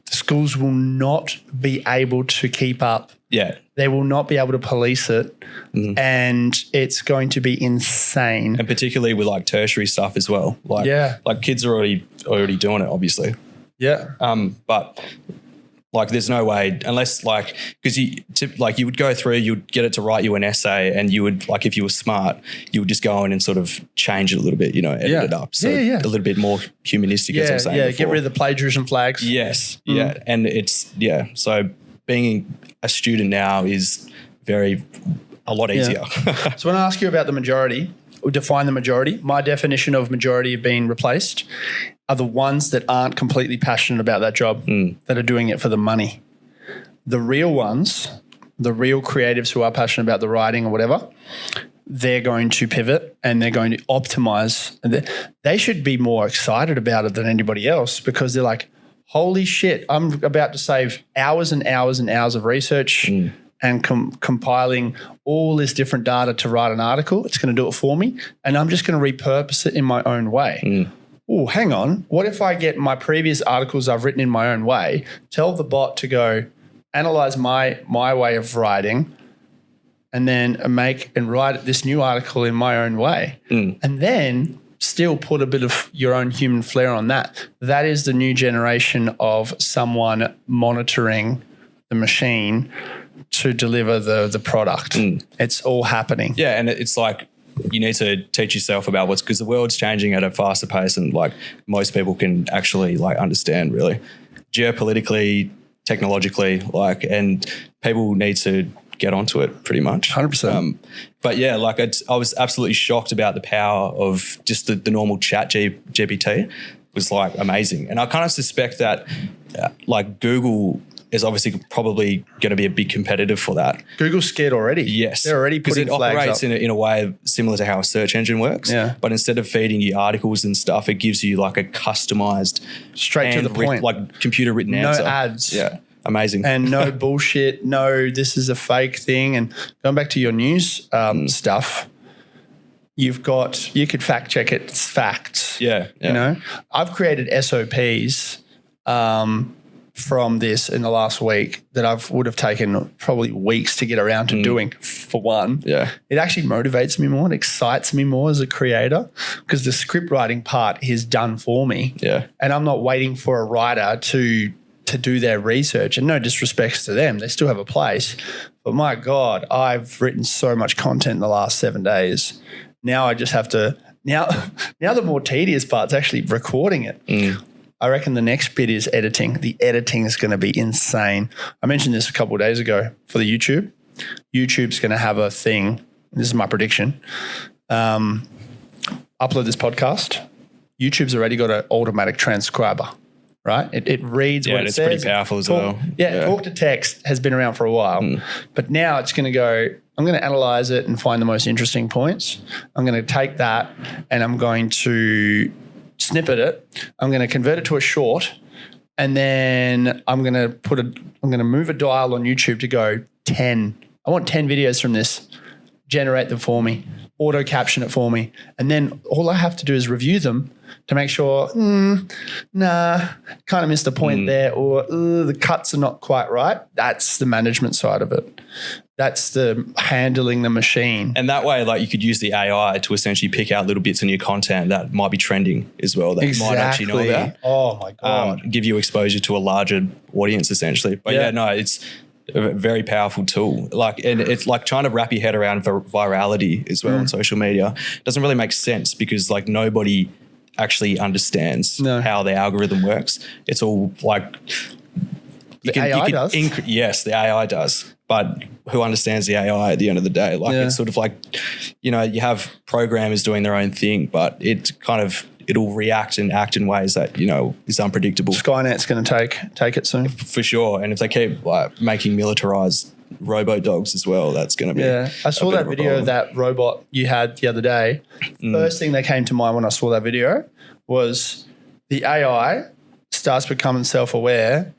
the schools will not be able to keep up Yeah. they will not be able to police it, Mm-hmm. and it's going to be insane. And particularly with like tertiary stuff as well. Like Yeah. like kids are already already doing it, obviously. Yeah, Um, but like, there's no way unless like because you tip, like you would go through, you'd get it to write you an essay, and you would like if you were smart, you would just go in and sort of change it a little bit, you know, edit Yeah. it up, so Yeah, yeah. a little bit more humanistic. as yeah, was saying yeah. before. Get rid of the plagiarism flags. Yes, Mm. yeah, and it's yeah. So being a student now is very a lot easier. [laughs] So when I ask you about the majority, or define the majority, my definition of majority of being replaced are the ones that aren't completely passionate about that job, hmm. that are doing it for the money. The real ones, the real creatives who are passionate about the writing or whatever, they're going to pivot and they're going to optimize. And they- they should be more excited about it than anybody else because they're like, holy shit, I'm about to save hours and hours and hours of research hmm. and com- compiling all this different data to write an article. It's going to do it for me. And I'm just going to repurpose it in my own way. Oh, hang on. What if I get my previous articles I've written in my own way, tell the bot to go analyze my my way of writing, and then make and write this new article in my own way, hmm. and then still put a bit of your own human flair on that. That is the new generation of someone monitoring the machine to deliver the the product. Hmm. It's all happening. yeah, and it's like you need to teach yourself about what's because the world's changing at a faster pace, and like most people can actually like understand really geopolitically, technologically, like, and people need to get onto it pretty much. 100%. Um, but yeah, like it's, I was absolutely shocked about the power of just the, the normal chat G, GPT was like amazing. And I kind of suspect that uh, like Google is obviously probably going to be a big competitor for that. Google's scared already. Yes, they're already because it operates in a, in a way similar to how a search engine works. Yeah. But instead of feeding you articles and stuff, it gives you like a customized, Straight to the point. like computer written No answer. ads. Yeah, amazing. and no [laughs] bullshit. No, this is a fake thing. And going back to your news um, Hmm. stuff, you've got you could fact check it. It's facts. yeah, yeah. You know, I've created SOPs um, from this in the last week that I've would have taken probably weeks to get around to doing. For one. Yeah. it actually motivates me more. It excites me more as a creator because the script writing part is done for me Yeah. and I'm not waiting for a writer to to do their research. And no disrespects to them, they still have a place. But my God, I've written so much content in the last seven days. Now I just have to now [laughs] now the more tedious part is actually recording it. I reckon the next bit is editing. The editing is going to be insane. I mentioned this a couple of days ago for the YouTube. YouTube's going to have a thing. This is my prediction. Um, upload this podcast. YouTube's already got an automatic transcriber, right? It, it reads Yeah, what it it's says. pretty powerful as Talk- well. Yeah, Yeah. Talk to text has been around for a while, hmm. but now it's going to go. I'm going to analyze it and find the most interesting points. I'm going to take that and I'm going to snippet it. I'm going to convert it to a short, and then I'm going to put a. I'm going to move a dial on YouTube to go ten. I want ten videos from this. Generate them for me. Auto caption it for me, and then all I have to do is review them to make sure. "Hmm, nah, kind of missed the point there, or "Uh, the cuts are not quite right. That's the management side of it. That's the handling the machine. And that way, like you could use the AI to essentially pick out little bits in your content that might be trending as well that you might actually know about. Oh my god. Um, give you exposure to a larger audience essentially. But Yeah. yeah, no, it's a very powerful tool. Like, and it's like trying to wrap your head around vir- virality as well Mm. on social media doesn't really make sense because like nobody actually understands No. how the algorithm works. It's all like you The AI does. inc- yes, the AI does. But who understands the AI at the end of the day? Like Yeah. it's sort of like, you know, you have programmers doing their own thing, but it kind of it'll react and act in ways that you know is unpredictable Skynet's going to take take it soon. for sure. And if they keep like making militarized robo dogs as well, that's going to be Yeah, I saw that of video of that robot you had the other day. Mm. First thing that came to mind when I saw that video was the AI starts becoming self aware,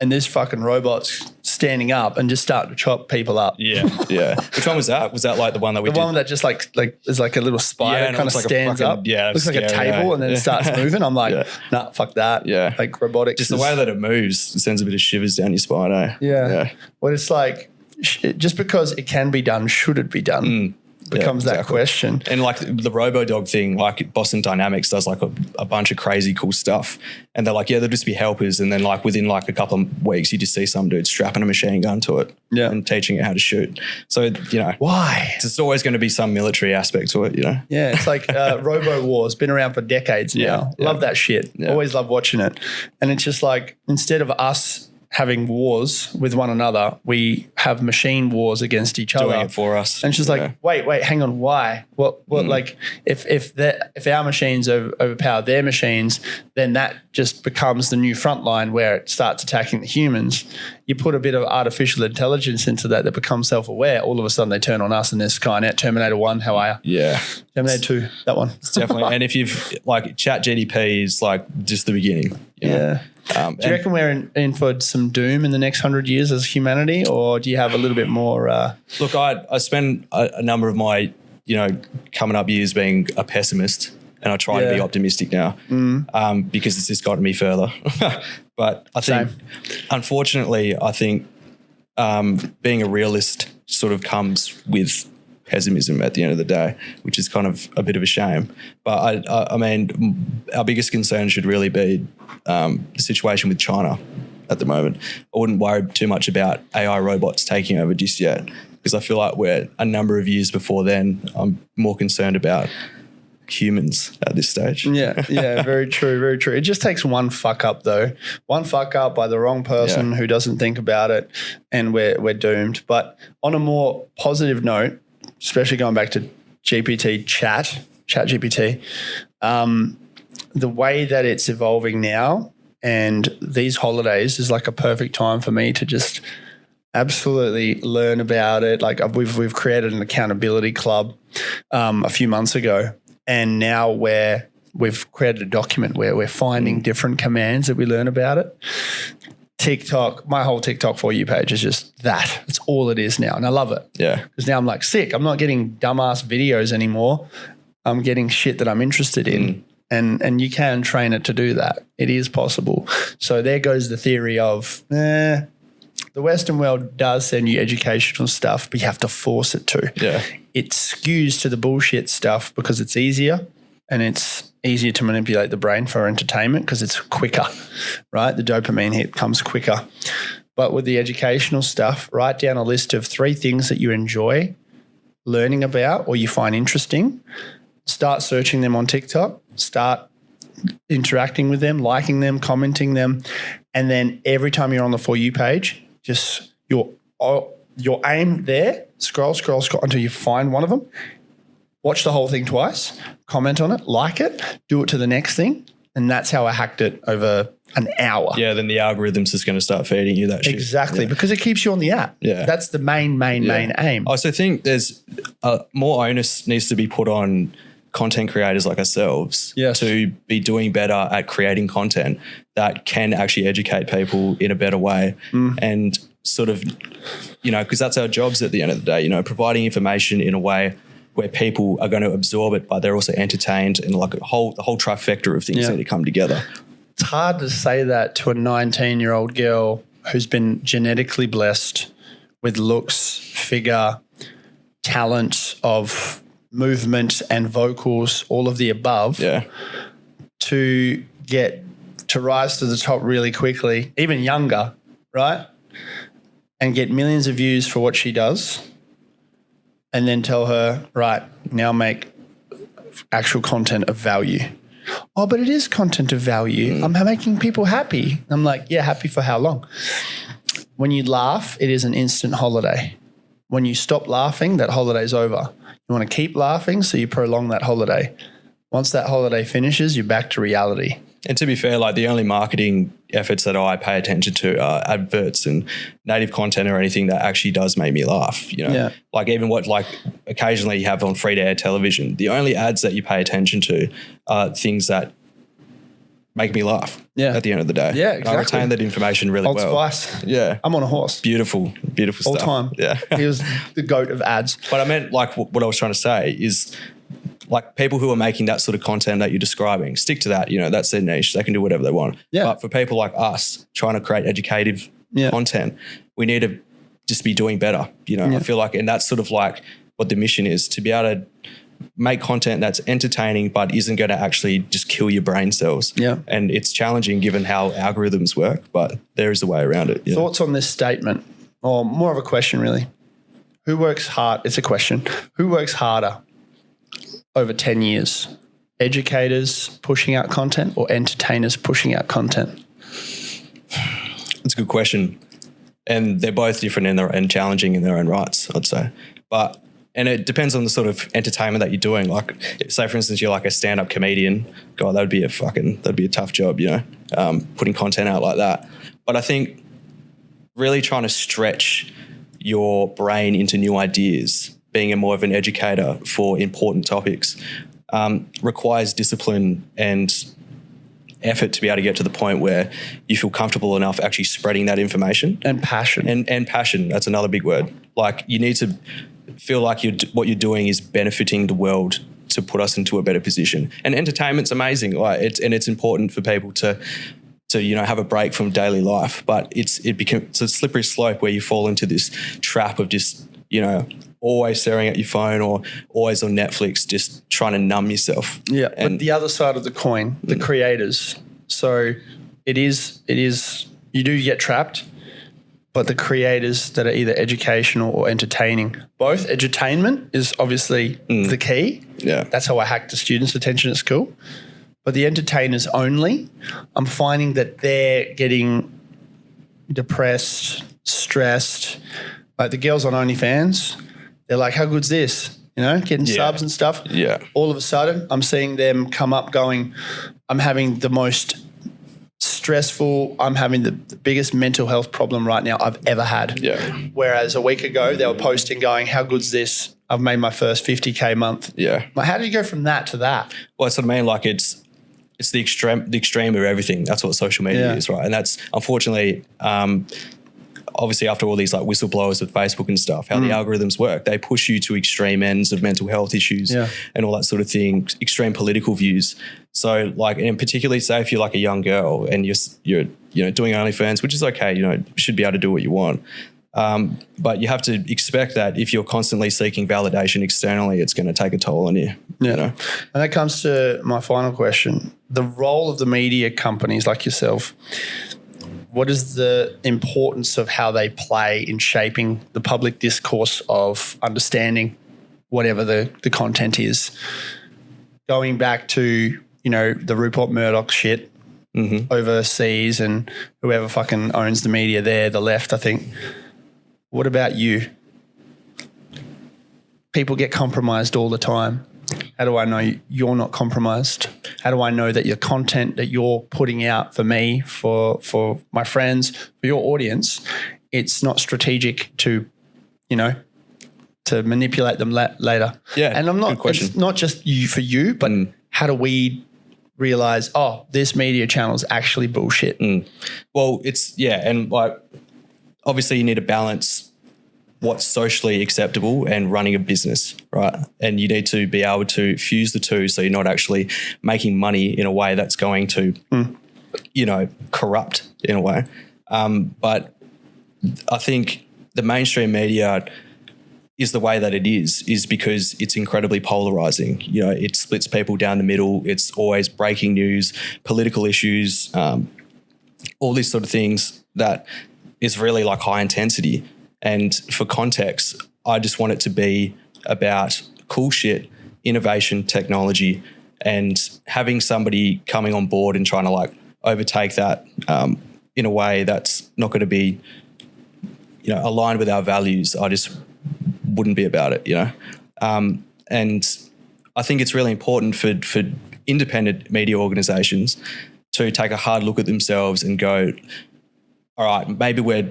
and this fucking robot's standing up and just starting to chop people up. Yeah, yeah. [laughs] Which one was that? Was that like the one that we The did? one that just like like is like a little spider Yeah, kind of like stands fucking- up. yeah, looks like a table yeah. and then it starts moving. I'm like, [laughs] Yeah. nah, fuck that. Yeah. like robotics. just the way that it moves it sends a bit of shivers down your spine. Eh? Yeah. yeah. Well, it's like just because it can be done, should it be done? Becomes that Mm. exactly. question. And like the Robo Dog thing, like Boston Dynamics does like a, a bunch of crazy cool stuff. And they're like, yeah, they'll just be helpers. And then like within like a couple of weeks, you just see some dude strapping a machine gun to it Yeah. and teaching it how to shoot. So, you know, Why? there's always going to be some military aspect to it, you know? Yeah, it's like uh, [laughs] Robo Wars, been around for decades now. Yeah, yeah. Love that shit. Yeah. Always love watching it. And it's just like instead of us having wars with one another, we have machine wars against each Doing other. it for us. And she's Yeah. like, wait, wait, hang on, why? What, what? Hmm. Like, if if the, if our machines over, overpower their machines, then that just becomes the new front line where it starts attacking the humans. You put a bit of artificial intelligence into that that becomes self aware. All of a sudden, they turn on us, and there's Skynet, Terminator One. How are you? yeah. Terminator Two, that one. Definitely. and if you've like chat GPT is like just the beginning. yeah. know? Yeah. Um, Do you reckon we're in, in for some doom in the next hundred years as humanity, or do you have a little bit more? Uh, Look, I I spend a, a number of my you know coming up years being a pessimist, and I try to be optimistic now um, because it's just gotten me further. [laughs] but I think, Same. unfortunately, I think um, being a realist sort of comes with pessimism at the end of the day, which is kind of a bit of a shame. But I, I, I mean, our biggest concern should really be um, the situation with China at the moment. I wouldn't worry too much about AI robots taking over just yet because I feel like we're a number of years before then. I'm more concerned about humans at this stage. yeah, yeah, very true, very true. It just takes one fuck up though, one fuck up by the wrong person Yeah. who doesn't think about it, and we're we're doomed. But on a more positive note, especially going back to GPT chat, chat GPT, um, the way that it's evolving now and these holidays is like a perfect time for me to just absolutely learn about it. Like we've we've created an accountability club um, a few months ago, and now we're we've created a document where we're finding different commands that we learn about it. TikTok, my whole TikTok for you page is just that. It's all it is now, and I love it Yeah. because now I'm like sick. I'm not getting dumbass videos anymore. I'm getting shit that I'm interested in. And and you can train it to do that. It is possible. So there goes the theory of eh, the Western world does send you educational stuff, but you have to force it to. Yeah. It skews to the bullshit stuff because it's easier and it's easier to manipulate the brain for entertainment because it's quicker, right? The dopamine hit comes quicker. But with the educational stuff, write down a list of three things that you enjoy learning about or you find interesting. Start searching them on TikTok. Start interacting with them, liking them, commenting them, and then every time you're on the for you page, just your your aim there, scroll, scroll, scroll until you find one of them. Watch the whole thing twice, comment on it, like it, do it to the next thing, and that's how I hacked it over an hour. Yeah, then the algorithm's just going to start feeding you that shit. Exactly, because it keeps you on the app. Yeah. That's the main, main, Yeah. main aim. I also think there's uh, more onus needs to be put on content creators like ourselves Yes. to be doing better at creating content that can actually educate people in a better way Mm. and sort of you know because that's our jobs at the end of the day you know providing information in a way where people are going to absorb it but they're also entertained and like a whole the whole trifecta of things Yeah. need to come together It's hard to say that to a 19 year old girl who's been genetically blessed with looks, figure, talent of movement and vocals, all of the above. yeah to get to rise to the top really quickly, even younger, right? And get millions of views for what she does. And then tell her, right, now make actual content of value. Oh, but it is content of value. Mm. I'm making people happy. I'm like, yeah, happy for how long? When you laugh, it is an instant holiday. When you stop laughing, that holiday's over. You want to keep laughing, so you prolong that holiday. Once that holiday finishes, you're back to reality. And to be fair, like the only marketing efforts that I pay attention to are adverts and native content or anything that actually does make me laugh. You know, Yeah. like even what like occasionally you have on free to air television. The only ads that you pay attention to are things that make me laugh. Yeah. At the end of the day. Yeah, And I exactly. retain that information really Old well. Spice. Yeah. I'm on a horse Beautiful, beautiful all stuff. time. Yeah. he was the goat of ads. But I meant like what I was trying to say is like people who are making that sort of content that you're describing, stick to that. You know, that's their niche. They can do whatever they want. Yeah. But for people like us trying to create educative Yeah. content, we need to just be doing better. You know, Yeah. I feel like, and that's sort of like what the mission is to be able to make content that's entertaining but isn't going to actually just kill your brain cells. Yeah. And it's challenging given how algorithms work, but there is a way around it. Thoughts on this statement, or more of a question, really? Who works hard? It's a question. Who works harder over 10 years? Educators pushing out content or entertainers pushing out content? It's a good question. And they're both different in their and challenging in their own rights, I'd say. But and it depends on the sort of entertainment that you're doing. Like, say for instance, you're like a stand-up comedian. God, that would be a fucking that'd be a tough job, you know, um, putting content out like that. But I think really trying to stretch your brain into new ideas, being a more of an educator for important topics, um, requires discipline and effort to be able to get to the point where you feel comfortable enough actually spreading that information. And passion. and and passion that's another big word. Like you need to feel like you what you're doing is benefiting the world to put us into a better position. And entertainment's amazing like it's and it's important for people to to you know have a break from daily life but it's it becomes it's a slippery slope where you fall into this trap of just you know always staring at your phone or always on netflix just trying to numb yourself Yeah, and but the other side of the coin, the mm. creators. So it is, it is. You do get trapped, but the creators that are either educational or entertaining, both edutainment is obviously mm. the key. yeah That's how I hack the students' attention at school. But the entertainers only, I'm finding that they're getting depressed, stressed. Like the girls on OnlyFans, they're like, "How good's this?" You know, getting Yeah. subs and stuff yeah all of a sudden I'm seeing them come up going, I'm having the most stressful, I'm having the, the biggest mental health problem right now I've ever had. yeah Whereas a week ago they were posting going, How good's this? I've made my first 50K month. yeah Like, how did you go from that to that? Well, that's what I mean. Like it's it's the extreme the extreme of everything. That's what social media Yeah. is, right? And that's unfortunately, um, obviously, after all these like whistleblowers with Facebook and stuff, how the algorithms work, they push you to extreme ends of mental health issues Yeah. and all that sort of thing, extreme political views. So, like, and particularly, say if you're like a young girl and you're you're you know doing OnlyFans, which is okay, you know, should be able to do what you want. Um, but you have to expect that if you're constantly seeking validation externally, it's going to take a toll on you. You know? And that comes to my final question. The role of the media companies like yourself, what is the importance of how they play in shaping the public discourse of understanding whatever the, the content is? Going back to you know, the Rupert Murdoch shit mm-hmm. overseas and whoever fucking owns the media there, the left, I think. What about you? People get compromised all the time. How do I know you're not compromised? How do I know that your content that you're putting out for me, for for my friends, for your audience, it's not strategic to, you know, to manipulate them la- later. Yeah, and I'm not. It's not just you for you, but mm. how do we realize? Oh, this media channel is actually bullshit. Mm. Well, it's yeah, and like obviously you need to balance what's socially acceptable and running a business, right? And you need to be able to fuse the two so you're not actually making money in a way that's going to, you know, corrupt in a way. Um, but I think the mainstream media is the way that it is, is because it's incredibly polarizing. You know, it splits people down the middle. It's always breaking news, political issues, um, all these sort of things that is really like high intensity. And for context, I just want it to be about cool shit, innovation, technology, and having somebody coming on board and trying to like overtake that um, in a way that's not going to be, you know, aligned with our values. I just wouldn't be about it, you know. Um, and I think it's really important for for independent media organizations to take a hard look at themselves and go, all right, maybe we're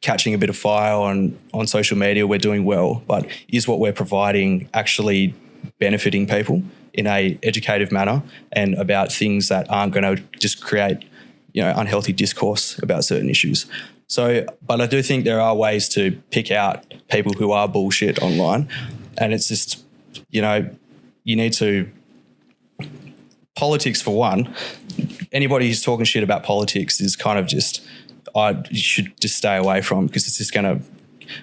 catching a bit of fire on on social media, we're doing well, but is what we're providing actually benefiting people in a educative manner and about things that aren't going to just create you know unhealthy discourse about certain issues. So, but I do think there are ways to pick out people who are bullshit online, and it's just you know you need to politics for one. Anybody who's talking shit about politics is kind of just I should just stay away from because it's just going to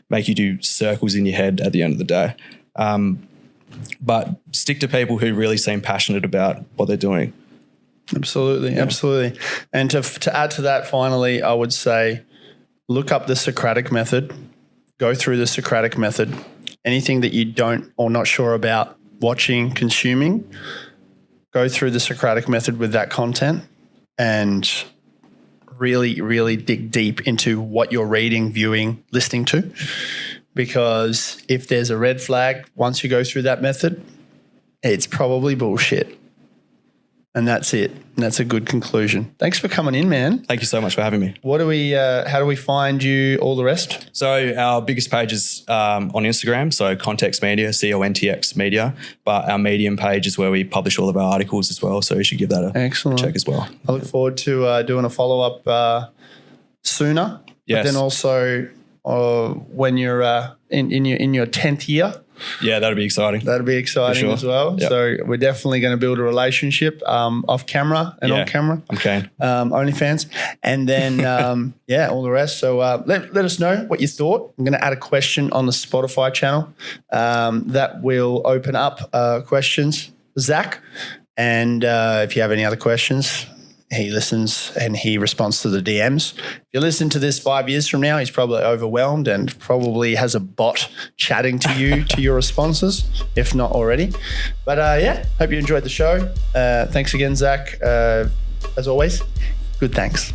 make you do circles in your head at the end of the day. Um, but stick to people who really seem passionate about what they're doing. Absolutely, absolutely. And to to add to that, finally, I would say, look up the Socratic method. Go through the Socratic method. Anything that you don't or not sure about watching, consuming, go through the Socratic method with that content, and really, really dig deep into what you're reading, viewing, listening to. Because if there's a red flag once you go through that method, it's probably bullshit. And that's it. And that's a good conclusion. Thanks for coming in, man. Thank you so much for having me. What do we? Uh, how do we find you? All the rest. So our biggest page is um, on Instagram, so Context Media, C O N T X Media. But our Medium page is where we publish all of our articles as well. So you should give that a Excellent. check as well. I look forward to uh, doing a follow up uh, sooner. Yes. But then also uh, when you're uh, in, in your in your tenth year, Yeah, that'd be exciting. that'll be exciting sure. as well. Yep. So we're definitely going to build a relationship um, off camera and Yeah. on camera. Keen. um, OnlyFans, and then [laughs] um, yeah, all the rest. So uh, let, let us know what you thought. I'm going to add a question on the Spotify channel um, that will open up uh, questions, Zach. And uh, if you have any other questions, he listens and he responds to the DMs. If you listen to this five years from now, he's probably overwhelmed and probably has a bot chatting to you to your responses, if not already. But uh, yeah, hope you enjoyed the show. Uh, thanks again, Zach. Uh, as always, good thanks.